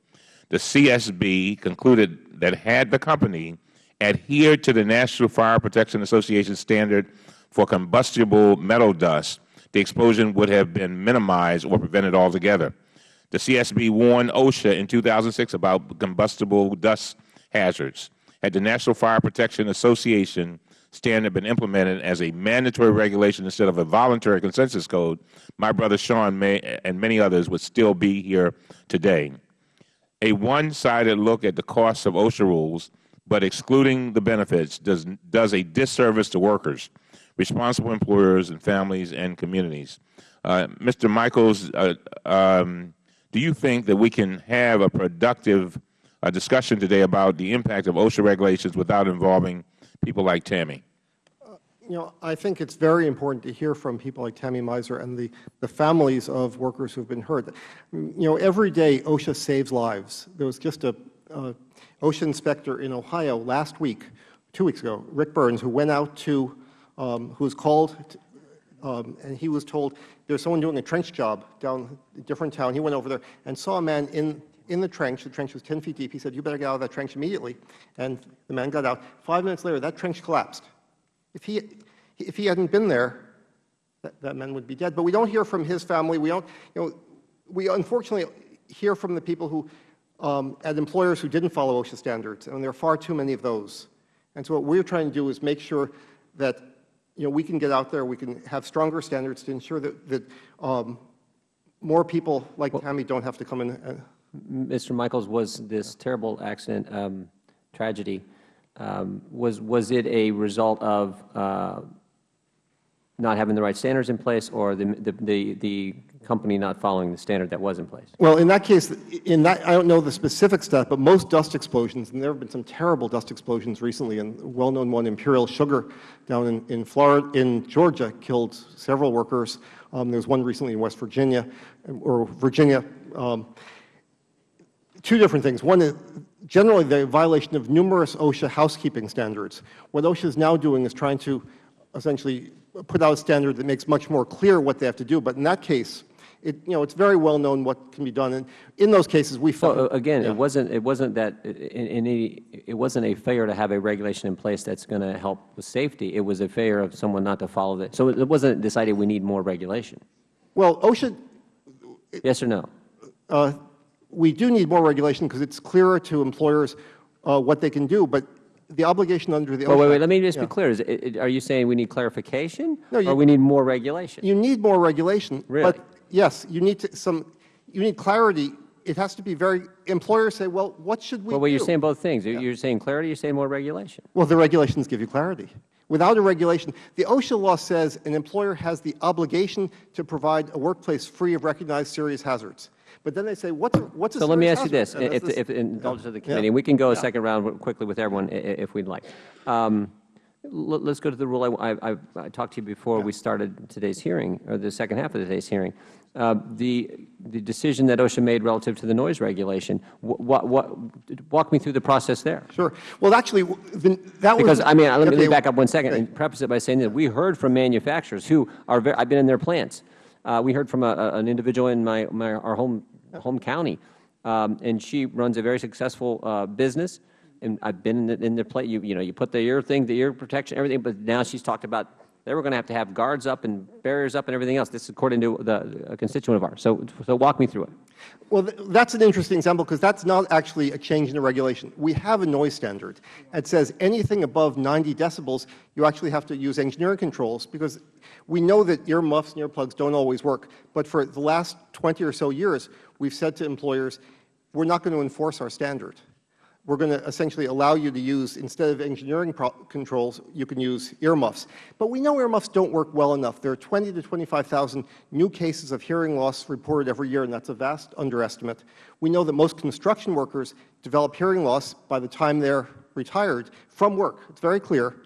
S8: The CSB concluded that had the company adhered to the National Fire Protection Association standard for combustible metal dust, the explosion would have been minimized or prevented altogether. The CSB warned OSHA in 2006 about combustible dust hazards. Had the National Fire Protection Association standard been implemented as a mandatory regulation instead of a voluntary consensus code, my brother Sean may, and many others would still be here today. A one-sided look at the costs of OSHA rules, but excluding the benefits, does, does a disservice to workers, responsible employers, and families and communities. Uh, Mr. Michaels, uh, um, do you think that we can have a productive uh, discussion today about the impact of OSHA regulations without involving people like Tammy?
S4: You know, I think it's very important to hear from people like Tammy Miser and the, the families of workers who have been hurt. You know, every day OSHA saves lives. There was just a, a OSHA inspector in Ohio last week, two weeks ago, Rick Burns, who went out to, um, who was called, to, um, and he was told there's someone doing a trench job down a different town. He went over there and saw a man in in the trench. The trench was 10 feet deep. He said, you better get out of that trench immediately. And the man got out. Five minutes later, that trench collapsed. If he, if he hadn't been there, that, that man would be dead. But we don't hear from his family. We don't, you know, we unfortunately hear from the people who, um, at employers who didn't follow OSHA standards, and there are far too many of those. And so what we're trying to do is make sure that, you know, we can get out there, we can have stronger standards to ensure that, that um, more people like well, Tammy don't have to come in. And,
S1: Mr. Michaels, was this terrible accident, um, tragedy, um, was, was it a result of uh, not having the right standards in place or the, the, the, the company not following the standard that was in place.
S4: Well, in that case, in that, I don't know the specific stuff, but most dust explosions, and there have been some terrible dust explosions recently, and well-known one, Imperial Sugar, down in, in Florida, in Georgia, killed several workers. Um, there was one recently in West Virginia, or Virginia. Um, two different things. One is generally the violation of numerous OSHA housekeeping standards. What OSHA is now doing is trying to essentially put out a standard that makes much more clear what they have to do. But in that case, it, you know, it's very well known what can be done. And in those cases, we found.
S1: Well, again,
S4: yeah.
S1: it wasn't, it wasn't that, in, in any, it wasn't a failure to have a regulation in place that's going to help with safety. It was a failure of someone not to follow it. So it wasn't decided we need more regulation.
S4: Well, OSHA,
S1: Yes or no?
S4: uh, we do need more regulation because it's clearer to employers uh, what they can do. But the obligation under the OSHA.
S1: Well, wait, wait, let me just
S4: Yeah.
S1: be clear. Is it, it- are you saying we need clarification?
S4: No, you-
S1: Or we need more regulation?
S4: You need more regulation.
S1: Really?
S4: But yes, you need to, some, you need clarity. It has to be very, employers say, well, what should we
S1: Well,
S4: do?
S1: you're saying both things. You're- You're saying clarity, you're saying more regulation.
S4: Well, the regulations give you clarity. Without a regulation, the OSHA law says an employer has the obligation to provide a workplace free of recognized serious hazards. But then they say, what's a, what's a
S1: So let me ask you this?
S4: And
S1: if, if, indulgence of the
S4: Yeah.
S1: committee, and we can go a
S4: Yeah.
S1: second round quickly with everyone if we'd like. Um, Let's go to the rule. I, I, I talked to you before we started today's hearing, or the second half of today's hearing. Uh, The, the decision that OSHA made relative to the noise regulation, what, what, walk me through the process there.
S4: Sure. Well, actually, the- that was.
S1: Because, I mean, let me, let me
S4: okay,
S1: back up one second
S4: okay.
S1: and preface it by saying that we heard from manufacturers who are, very, I've been in their plants. Uh, we heard from a, an individual in my, my, our home, home county, um, and she runs a very successful uh, business. And I've been in the, in the plant, you, you know, you put the ear thing, the ear protection, everything, but now she's talked about they were going to have to have guards up and barriers up and everything else. This is according to the, a constituent of ours. So, so walk me through it.
S4: Well, th- that's an interesting example because that's not actually a change in the regulation. We have a noise standard. It says anything above 90 decibels, you actually have to use engineering controls because we know that earmuffs and earplugs don't always work. But for the last 20 or so years, we've said to employers, we're not going to enforce our standard. We're going to essentially allow you to use, instead of engineering controls, you can use earmuffs. But we know earmuffs don't work well enough. There are 20 to 25,000 new cases of hearing loss reported every year, and that's a vast underestimate. We know that most construction workers develop hearing loss by the time they're retired from work. It's very clear.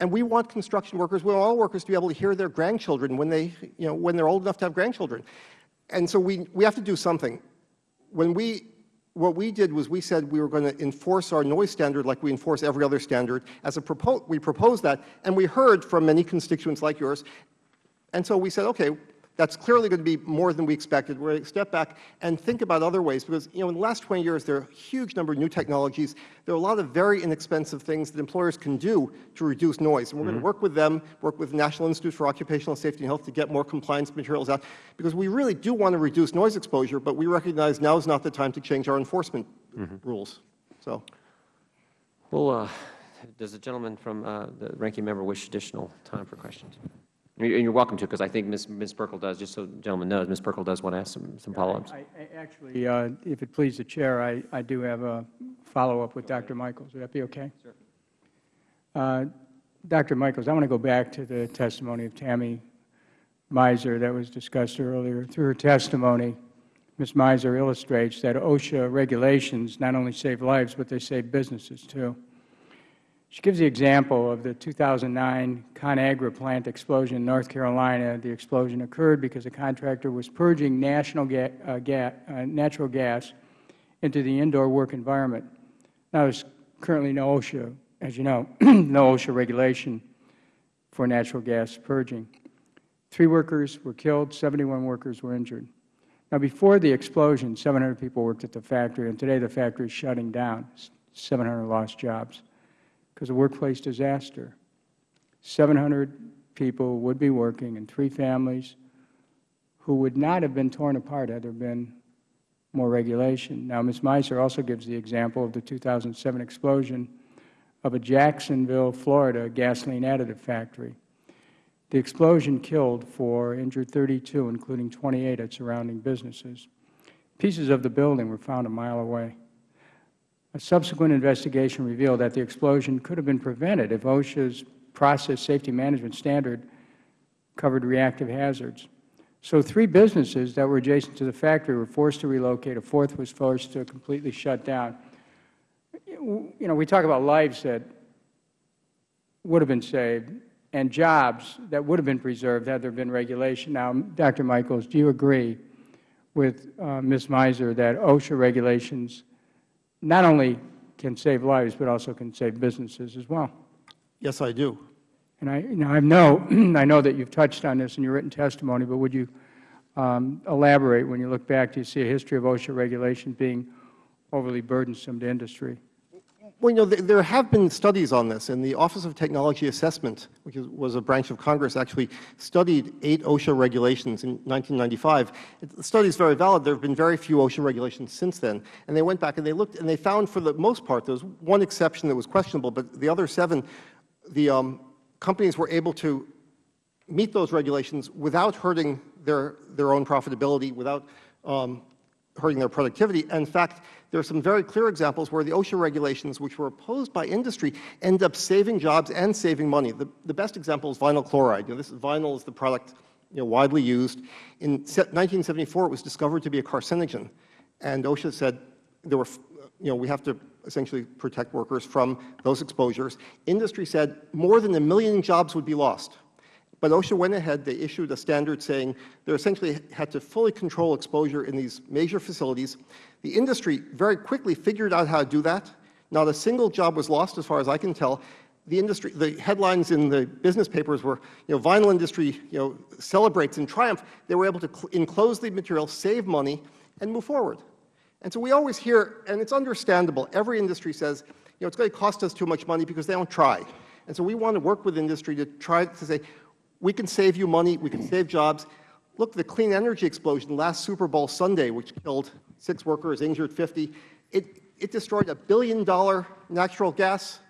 S4: And we want construction workers, we want all workers to be able to hear their grandchildren when, they, you know, when they're old enough to have grandchildren. And so we, we have to do something. When we, what we did was we said we were going to enforce our noise standard like we enforce every other standard. As a propo we proposed that, and we heard from many constituents like yours. And so we said, okay, that's clearly going to be more than we expected. We're going to step back and think about other ways because, you know, in the last 20 years, there are a huge number of new technologies. There are a lot of very inexpensive things that employers can do to reduce noise. And we're going to work with them, work with the National Institute for Occupational Safety and Health to get more compliance materials out because we really do want to reduce noise exposure, but we recognize now is not the time to change our enforcement rules. So,
S1: Well, uh, does the gentleman from uh, the ranking member wish additional time for questions? And you- and you're welcome to, because I think Ms. Ms. Buerkle does, just so the gentleman knows, Ms. Buerkle does want to ask some, some follow-ups.
S5: I- I- Actually, uh, if it please the Chair, I I do have a follow-up with Dr. Michaels. Would that be okay? Sure. Dr. Michaels, I want to go back to the testimony of Tammy Miser that was discussed earlier. Through her testimony, Ms. Miser illustrates that OSHA regulations not only save lives, but they save businesses, too. She gives the example of the 2009 ConAgra plant explosion in North Carolina. The explosion occurred because a contractor was purging ga uh, ga uh, natural gas into the indoor work environment. Now, there's currently no OSHA, as you know, (clears throat) no OSHA regulation for natural gas purging. Three workers were killed, 71 workers were injured. Now, before the explosion, 700 people worked at the factory, and today the factory is shutting down. 700 lost jobs because of workplace disaster. 700 people would be working in three families who would not have been torn apart had there been more regulation. Now, Ms. Miser also gives the example of the 2007 explosion of a Jacksonville, Florida gasoline additive factory. The explosion killed four, injured 32, including 28 at surrounding businesses. Pieces of the building were found a mile away. A subsequent investigation revealed that the explosion could have been prevented if OSHA's process safety management standard covered reactive hazards. So three businesses that were adjacent to the factory were forced to relocate. A fourth was forced to completely shut down. You know, we talk about lives that would have been saved and jobs that would have been preserved had there been regulation. Now, Dr. Michaels, do you agree with uh, Ms. Miser that OSHA regulations not only can save lives, but also can save businesses as well?
S4: Yes, I do.
S5: And I, you know, I know, (clears throat) I know that you've touched on this in your written testimony, but would you um, elaborate when you look back? Do you see a history of OSHA regulations being overly burdensome to industry?
S4: Well, you know, th there have been studies on this, and the Office of Technology Assessment, which was a branch of Congress, actually studied eight OSHA regulations in 1995. It, the study is very valid. There have been very few OSHA regulations since then. And they went back and they looked, and they found for the most part, there was one exception that was questionable, but the other seven, the um, companies were able to meet those regulations without hurting their, their own profitability, without um, hurting their productivity. In fact, there are some very clear examples where the OSHA regulations, which were opposed by industry, end up saving jobs and saving money. The, the best example is vinyl chloride. You know, this vinyl is the product you know, widely used. In 1974, it was discovered to be a carcinogen, and OSHA said there were, you know, we have to essentially protect workers from those exposures. Industry said more than a million jobs would be lost. But OSHA went ahead, they issued a standard saying they essentially had to fully control exposure in these major facilities. The industry very quickly figured out how to do that. Not a single job was lost as far as I can tell. The industry, the headlines in the business papers were, you know, vinyl industry, you know, celebrates in triumph. They were able to enclose the material, save money, and move forward. And so we always hear, and it's understandable, every industry says, you know, it's going to cost us too much money because they don't try. And so we want to work with industry to try to say, we can save you money, we can save jobs. Look, the Kleen Energy explosion last Super Bowl Sunday, which killed six workers, injured 50, it, it destroyed a billion dollar natural gas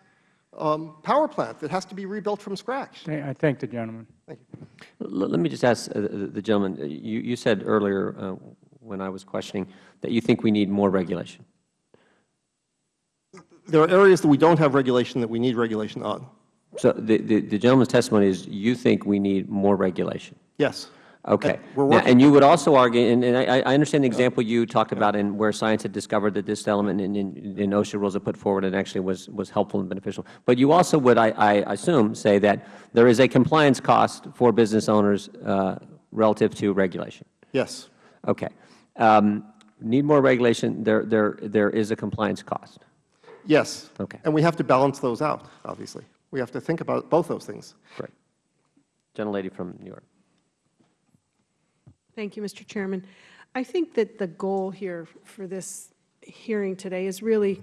S4: um, power plant that has to be rebuilt from scratch.
S5: I thank the gentleman.
S4: Thank you.
S1: Let me just ask uh, the gentleman, you, you said earlier uh, when I was questioning that you think we need more regulation.
S4: There are areas that we don't have regulation that we need regulation on.
S1: So the, the, the gentleman's testimony is you think we need more regulation.
S4: Yes.
S1: Okay. Now, and you would also argue, and, and I, I understand the example you talked about in where science had discovered that this element in, in, in OSHA rules that put forward and actually was, was helpful and beneficial. But you also would, I, I assume, say that there is a compliance cost for business owners uh, relative to regulation.
S4: Yes.
S1: Okay. Um, need more regulation. There, there, there is a compliance cost.
S4: Yes.
S1: Okay.
S4: And we have to balance those out, obviously. We have to think about both those things.
S1: Great. Gentlelady from New York.
S6: Thank you, Mr. Chairman. I think that the goal here for this hearing today is really,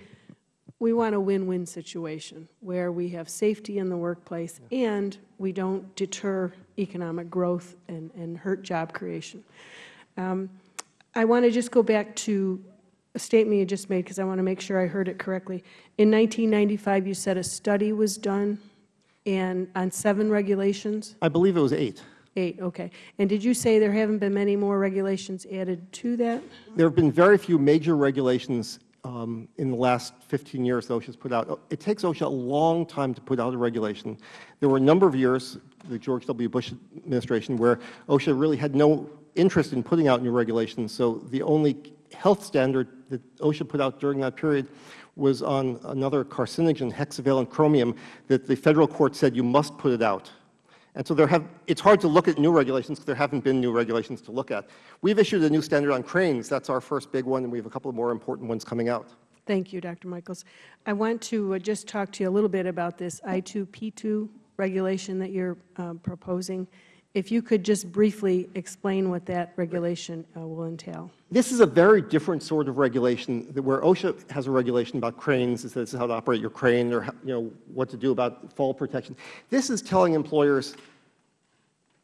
S6: we want a win-win situation where we have safety in the workplace and we don't deter economic growth and, and hurt job creation. Um, I want to just go back to a statement you just made because I want to make sure I heard it correctly. In 1995, you said a study was done and on seven regulations?
S4: I believe it was eight.
S6: Eight, okay. And did you say there haven't been many more regulations added to that?
S4: There have been very few major regulations um, in the last 15 years that OSHA has put out. It takes OSHA a long time to put out a regulation. There were a number of years, the George W. Bush administration, where OSHA really had no interest in putting out new regulations. So the only health standard that OSHA put out during that period was on another carcinogen, hexavalent chromium, that the Federal court said you must put it out. And so there have, it's hard to look at new regulations because there haven't been new regulations to look at. We've issued a new standard on cranes. That's our first big one, and we have a couple of more important ones coming out.
S6: Thank you, Dr. Michaels. I want to uh, just talk to you a little bit about this I2P2 regulation that you're um, proposing. If you could just briefly explain what that regulation uh, will entail.
S4: This is a very different sort of regulation, where OSHA has a regulation about cranes, it says how to operate your crane, or you know, what to do about fall protection. This is telling employers,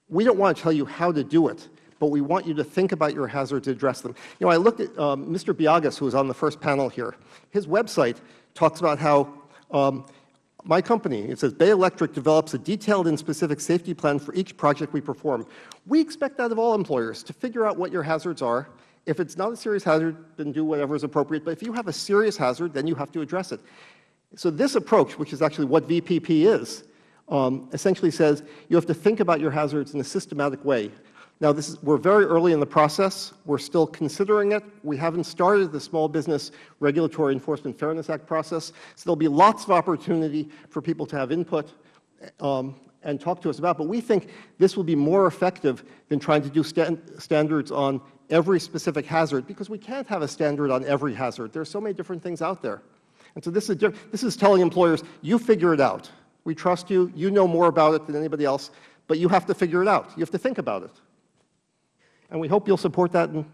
S4: we don't want to tell you how to do it, but we want you to think about your hazards, to address them. You know, I looked at um, Mr. Biagas, who was on the first panel here. His website talks about how um, my company, it says Bay Electric develops a detailed and specific safety plan for each project we perform. We expect that of all employers, to figure out what your hazards are. If it's not a serious hazard, then do whatever is appropriate. But if you have a serious hazard, then you have to address it. So this approach, which is actually what VPP is, um, essentially says you have to think about your hazards in a systematic way. Now, this is, we're very early in the process. We're still considering it. We haven't started the Small Business Regulatory Enforcement Fairness Act process, so there will be lots of opportunity for people to have input um, and talk to us about. But we think this will be more effective than trying to do stan standards on every specific hazard, because we can't have a standard on every hazard. There are so many different things out there. And so this is, this is telling employers, you figure it out. We trust you. You know more about it than anybody else, but you have to figure it out. You have to think about it. And we hope you'll support that and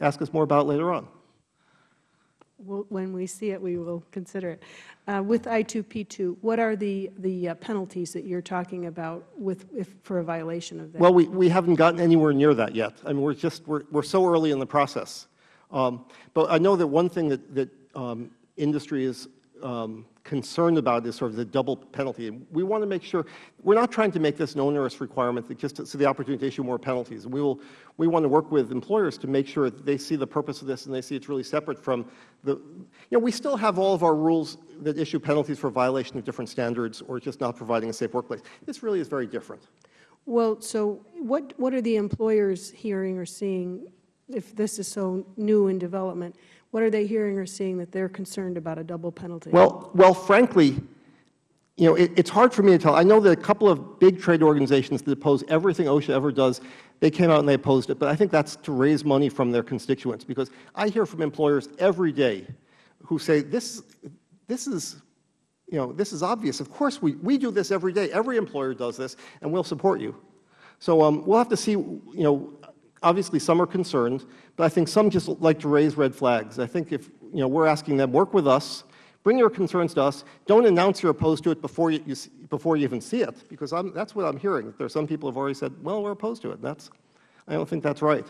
S4: ask us more about it later on.
S6: We'll- When we see it, we will consider it. Uh, With I2P2, what are the, the uh, penalties that you're talking about with, if, for a violation of that?
S4: Well, we, we haven't gotten anywhere near that yet. I mean, we're just, we're, we're so early in the process. Um, but I know that one thing that, that um, industry is um, concerned about is sort of the double penalty. And we want to make sure, we're not trying to make this an onerous requirement, that just to, so the opportunity to issue more penalties. We, will, we want to work with employers to make sure that they see the purpose of this and they see it's really separate from the, you know, we still have all of our rules that issue penalties for violation of different standards or just not providing a safe workplace. This really is very different.
S6: Well, so what, what are the employers hearing or seeing, if this is so new in development, what are they hearing or seeing that they're concerned about a double penalty?
S4: Well, well, frankly, you know, it, it's hard for me to tell. I know that a couple of big trade organizations that oppose everything OSHA ever does, they came out and they opposed it. But I think that's to raise money from their constituents, because I hear from employers every day who say, this, this is, you know, this is obvious. Of course, we, we do this every day. Every employer does this, and we'll support you. So um, we'll have to see, you know, obviously some are concerned, but I think some just like to raise red flags. I think if, you know, we're asking them, work with us, bring your concerns to us, don't announce you're opposed to it before you, you before you even see it, because I'm, that's what I'm hearing. There are some people who have already said, well, we're opposed to it. That's, I don't think that's right.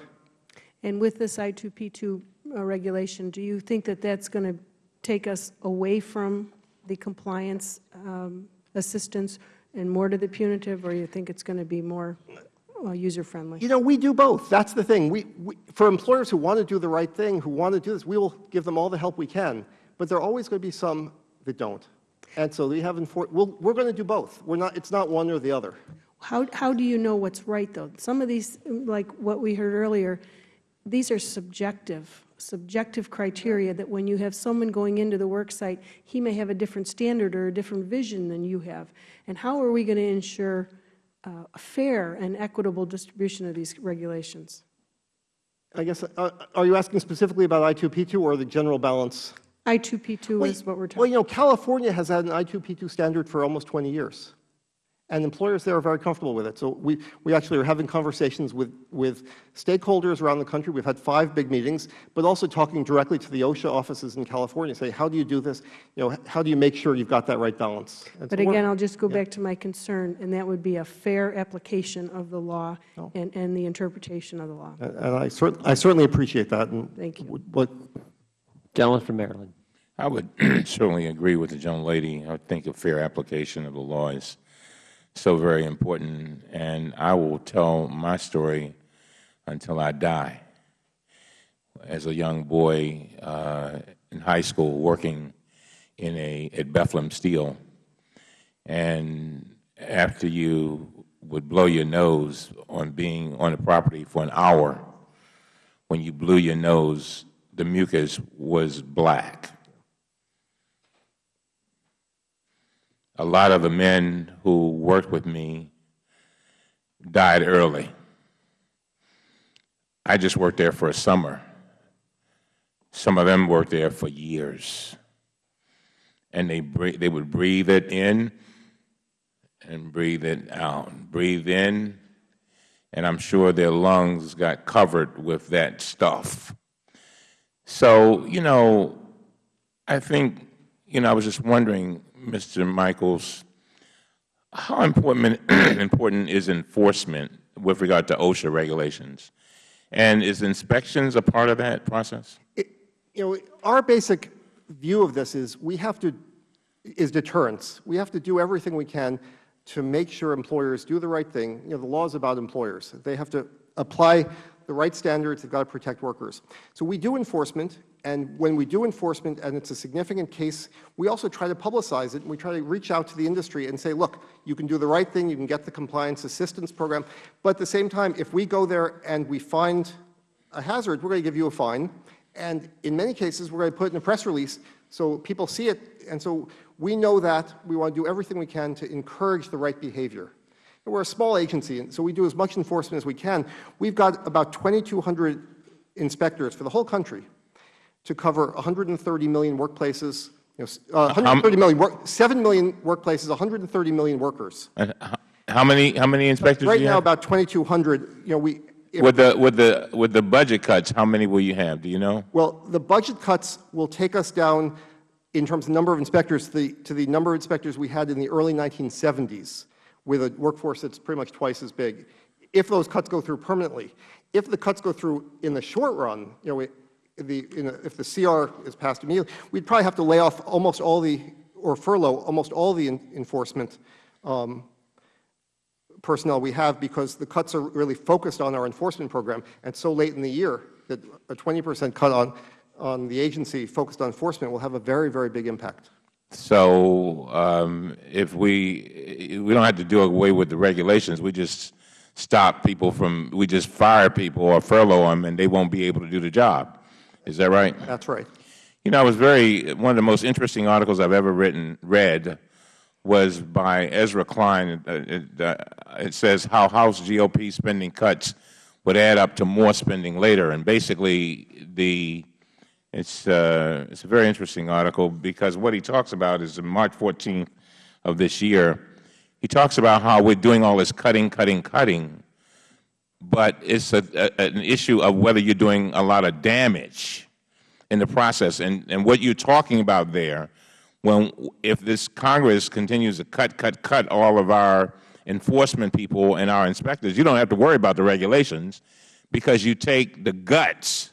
S6: And with this I2P2 uh, regulation, do you think that that's going to take us away from the compliance um, assistance and more to the punitive, or you think it's going to be more uh, user-friendly?
S4: You know, we do both. That's the thing. We, we, for employers who want to do the right thing, who want to do this, we will give them all the help we can. But there are always going to be some that don't. And so we have enfor- we'll, we're going to do both. We're not, it's not one or the other.
S6: How, how do you know what's right, though? Some of these, like what we heard earlier, these are subjective, subjective criteria that when you have someone going into the work site, he may have a different standard or a different vision than you have. And how are we going to ensure uh, a fair and equitable distribution of these regulations?
S4: I guess, uh, are you asking specifically about I2P2 or the general balance?
S6: I2P2
S4: Well,
S6: is what we're talking. about.
S4: Well, you know, California has had an I2P2 standard for almost 20 years. And employers there are very comfortable with it. So we, we actually are having conversations with, with stakeholders around the country. We've had five big meetings, but also talking directly to the OSHA offices in California, say, how do you do this? You know, how do you make sure you've got that right balance? And
S6: But
S4: so
S6: again, I'll just go back to my concern, and that would be a fair application of the law
S4: Oh.
S6: and, and the interpretation of the law.
S4: And I, cer I certainly appreciate that. And
S6: Thank you.
S4: would- But
S1: Gentleman from Maryland.
S8: I would (clears throat) certainly agree with the young lady. I think a fair application of the law is so very important, and I will tell my story until I die. As a young boy uh, in high school, working in a at Bethlehem Steel, and after you would blow your nose on being on the property for an hour, when you blew your nose, the mucus was black. A lot of the men who worked with me died early. I just worked there for a summer. Some of them worked there for years. And they, they would breathe it in and breathe it out. Breathe in, and I'm sure their lungs got covered with that stuff. So, you know, I think, you know, I was just wondering, Mr. Michaels, how important, (clears throat) important is enforcement with regard to OSHA regulations? And is inspections a part of that process?
S4: it, you know, our basic view of this is we have to, is deterrence. We have to do everything we can to make sure employers do the right thing. You know, the law is about employers. They have to apply the right standards. They've got to protect workers. So we do enforcement. And when we do enforcement and it's a significant case, we also try to publicize it and we try to reach out to the industry and say, look, you can do the right thing, you can get the compliance assistance program. But at the same time, if we go there and we find a hazard, we're going to give you a fine. And in many cases, we're going to put in a press release so people see it. And so we know that we want to do everything we can to encourage the right behavior. And we're a small agency, and so we do as much enforcement as we can. We've got about 2,200 inspectors for the whole country to cover 130 million workplaces, you know, uh, 130 million work, 7 million workplaces, 130 million workers.
S8: And How many, how many inspectors
S4: Right now,
S8: have?
S4: about 2,200, you know, we,
S8: With the, with the, with the budget cuts, how many will you have? Do you know?
S4: well, the budget cuts will take us down in terms of number of inspectors to the, to the number of inspectors we had in the early 1970s with a workforce that's pretty much twice as big, if those cuts go through permanently. If the cuts go through in the short run, you know, the, in if the CR is passed immediately, we'd probably have to lay off almost all the, or furlough almost all the en- enforcement um, personnel we have because the cuts are really focused on our enforcement program. And so late in the year that a 20 percent cut on, on the agency focused on enforcement will have a very, very big impact.
S8: So um, if we, we don't have to do away with the regulations, we just stop people from, we just fire people or furlough them and they won't be able to do the job. Is that right?
S4: That's right.
S8: You know, I was very, one of the most interesting articles I've ever written, read, was by Ezra Klein. Uh, It, uh, it says how House GOP spending cuts would add up to more spending later. And basically, the, it's, uh, it's a very interesting article because what he talks about is March 14th of this year, he talks about how we're doing all this cutting, cutting, cutting, but it's an issue of whether you're doing a lot of damage in the process. And, and what you're talking about there, when, if this Congress continues to cut, cut, cut all of our enforcement people and our inspectors, you don't have to worry about the regulations because you take the guts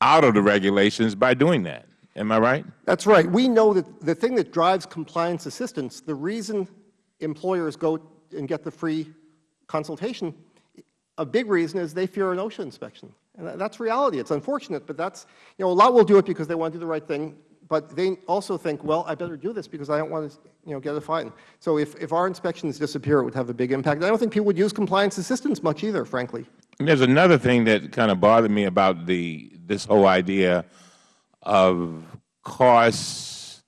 S8: out of the regulations by doing that. Am I right?
S4: That's right. We know that the thing that drives compliance assistance, the reason employers go and get the free consultation, a big reason is they fear an OSHA inspection. And that's reality. It's unfortunate, but that's, you know, a lot will do it because they want to do the right thing, but they also think, well, I better do this because I don't want to, you know, get a fine. So if, if our inspections disappear, it would have a big impact. I don't think people would use compliance assistance much either, frankly.
S8: And there's another thing that kind of bothered me about the this whole idea of costs,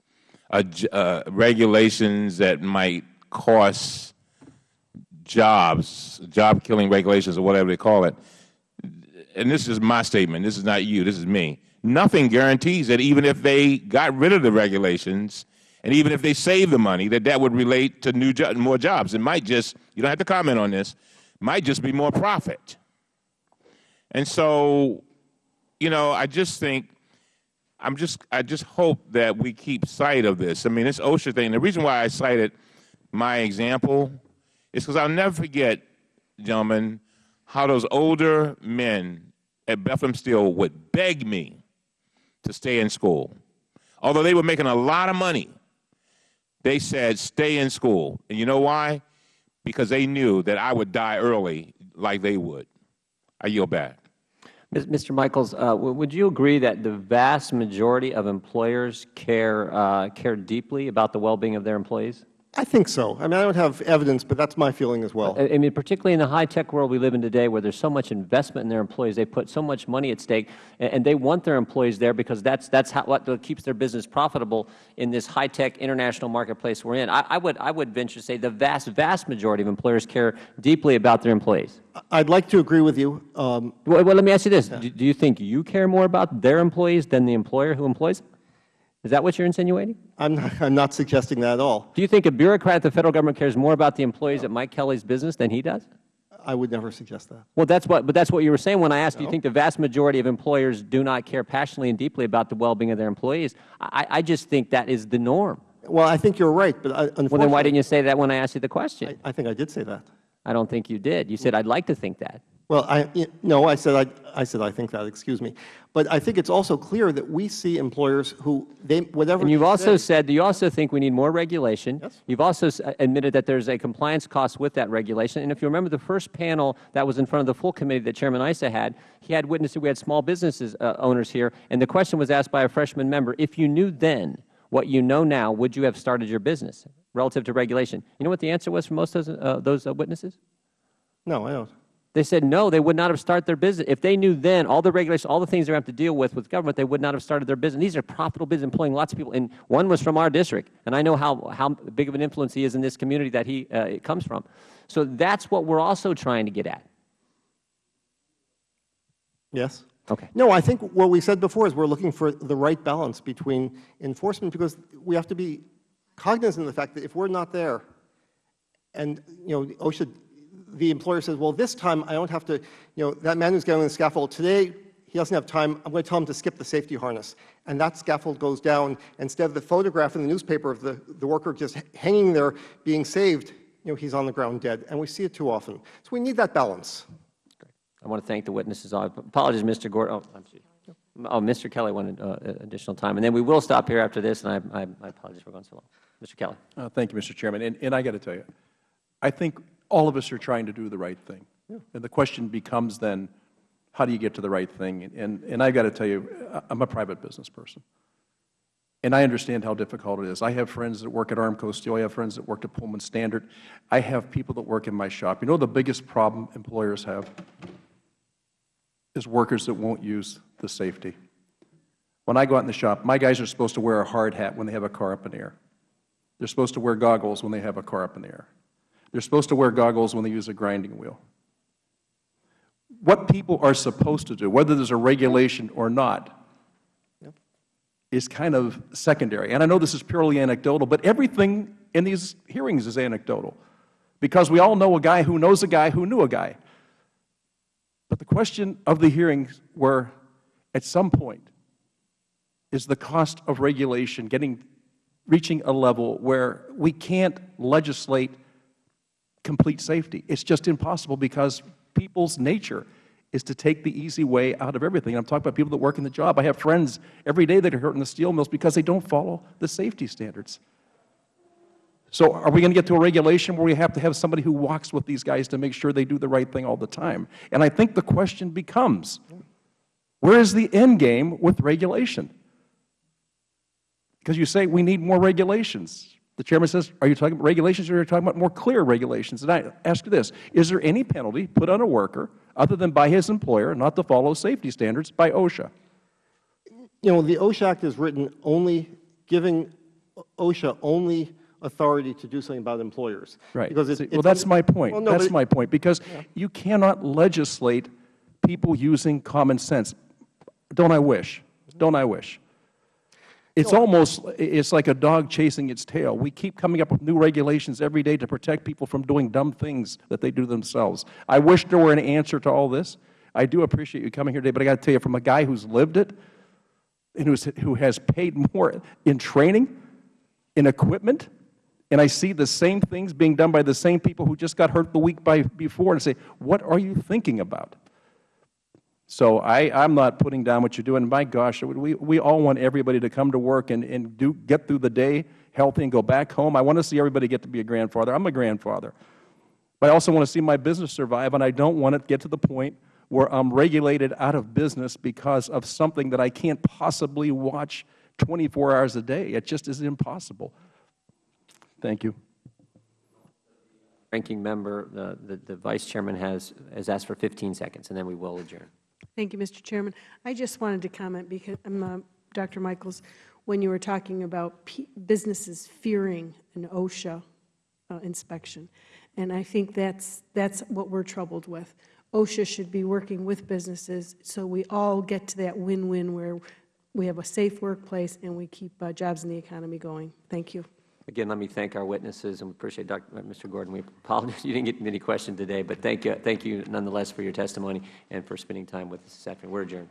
S8: uh, uh, regulations that might cost jobs, job killing regulations or whatever they call it. And this is my statement. This is not you. This is me. Nothing guarantees that even if they got rid of the regulations and even if they save the money, that that would relate to new jo- more jobs. It might just, you don't have to comment on this, might just be more profit. And so, you know, I just think, I'm just, I just hope that we keep sight of this. I mean, this OSHA thing, the reason why I cited my example is because I'll never forget, gentlemen, how those older men at Bethlehem Steel would beg me to stay in school. Although they were making a lot of money, they said, stay in school. And you know why? Because they knew that I would die early like they would. I yield back.
S1: Mr. Michaels, uh, would you agree that the vast majority of employers care, uh, care deeply about the well-being of their employees?
S4: I think so. I mean, I don't have evidence, but that's my feeling as well.
S1: I mean, particularly in the high-tech world we live in today, where there's so much investment in their employees, they put so much money at stake, and, they want their employees there because that's that's how, what keeps their business profitable in this high-tech international marketplace we're in. I, I would I would venture to say the vast vast majority of employers care deeply about their employees.
S4: I'd like to agree with you. Um,
S1: Well, well let me ask you this: do, do you think you care more about their employees than the employer who employs them? Is that what you're insinuating?
S4: I'm not, I'm not suggesting that at all.
S1: Do you think a bureaucrat at the federal government cares more about the employees at Mike Kelly's business than he does?
S4: I would never suggest that.
S1: Well, that's what, but that's what you were saying when I asked, do you think the vast majority of employers do not care passionately and deeply about the well-being of their employees? I, I just think that is the norm.
S4: Well, I think you're right, but I, unfortunately,
S1: Well, then why didn't you say that when I asked you the question?
S4: I, I think I did say that.
S1: I don't think you did. You said, I'd like to think that.
S4: Well, I, no, I said I, I said I think that, excuse me. But I think it's also clear that we see employers who, they, whatever.
S1: And you've also said, you also think we need more regulation.
S4: Yes.
S1: You've also admitted that there's a compliance cost with that regulation. And if you remember the first panel that was in front of the full committee that Chairman Issa had, he had witnesses, we had small businesses uh, owners here, and the question was asked by a freshman member, if you knew then what you know now, would you have started your business relative to regulation? You know what the answer was from most of those, uh, those uh, witnesses?
S4: No, I don't.
S1: They said no, they would not have started their business. If they knew then all the regulations, all the things they have to deal with with government, they would not have started their business. These are profitable business employing lots of people. And one was from our district. And I know how, how big of an influence he is in this community that he uh, comes from. So that's what we're also trying to get at.
S4: Yes?
S1: Okay.
S4: No, I think what we said before is we're looking for the right balance between enforcement because we have to be cognizant of the fact that if we're not there and, you know, OSHA, the employer says, well, this time I don't have to, you know, that man who's getting on the scaffold, today he doesn't have time, I'm going to tell him to skip the safety harness. And that scaffold goes down. Instead of the photograph in the newspaper of the, the worker just hanging there being saved, you know, he's on the ground dead. And we see it too often. So we need that balance.
S1: I want to thank the witnesses. I apologize, Mr. Gordon. Oh, I'm sorry. Oh, Mr. Kelly wanted uh, additional time. And then we will stop here after this, and I, I, I apologize for going so long. Mr. Kelly.
S7: Uh, Thank you, Mr. Chairman. And, and I got to tell you, I think all of us are trying to do the right thing. And the question becomes then, how do you get to the right thing? And, and I've got to tell you, I'm a private business person. And I understand how difficult it is. I have friends that work at Armco Steel. I have friends that work at Pullman Standard. I have people that work in my shop. You know the biggest problem employers have? Is workers that won't use the safety. When I go out in the shop, my guys are supposed to wear a hard hat when they have a car up in the air. They're supposed to wear goggles when they have a car up in the air. They're supposed to wear goggles when they use a grinding wheel. What people are supposed to do, whether there's a regulation or not, is kind of secondary. And I know this is purely anecdotal, but everything in these hearings is anecdotal because we all know a guy who knows a guy who knew a guy. But the question of the hearings were, at some point, is the cost of regulation getting, reaching a level where we can't legislate complete safety. It's just impossible because people's nature is to take the easy way out of everything. I'm talking about people that work in the job. I have friends every day that are hurt in the steel mills because they don't follow the safety standards. So are we going to get to a regulation where we have to have somebody who walks with these guys to make sure they do the right thing all the time? And I think the question becomes, where is the end game with regulation? Because you say we need more regulations. The chairman says, are you talking about regulations or are you talking about more clear regulations? And I ask you this, is there any penalty put on a worker other than by his employer not to follow safety standards by OSHA?
S4: You know, the OSHA Act is written only giving OSHA only authority to do something about employers.
S7: Right.
S4: Because
S7: See, well, that's my point.
S4: Well, no,
S7: that's my point, because you cannot legislate people using common sense. Don't I wish? Don't I wish? It's almost, it's like a dog chasing its tail. We keep coming up with new regulations every day to protect people from doing dumb things that they do themselves. I wish there were an answer to all this. I do appreciate you coming here today, but I got to tell you, from a guy who's lived it and who's, who has paid more in training, in equipment, and I see the same things being done by the same people who just got hurt the week by, before and say, what are you thinking about? So I, I'm not putting down what you're doing. My gosh, we, we all want everybody to come to work and, and do, get through the day healthy and go back home. I want to see everybody get to be a grandfather. I'm a grandfather. But I also want to see my business survive, and I don't want it to get to the point where I'm regulated out of business because of something that I can't possibly watch 24 hours a day. It just is impossible. Thank you.
S1: Ranking member, the, the, the vice chairman has, has asked for 15 seconds, and then we will adjourn.
S6: Thank you, Mr. Chairman. I just wanted to comment, because, um, uh, Dr. Michaels, when you were talking about businesses fearing an OSHA uh, inspection, and I think that's, that's what we're troubled with. OSHA should be working with businesses so we all get to that win-win where we have a safe workplace and we keep uh, jobs in the economy going. Thank you.
S1: Again, let me thank our witnesses, and we appreciate Dr., uh, Mr. Gordon. We apologize (laughs) you didn't get many questions today, but thank you, thank you nonetheless for your testimony and for spending time with us this afternoon. We're adjourned.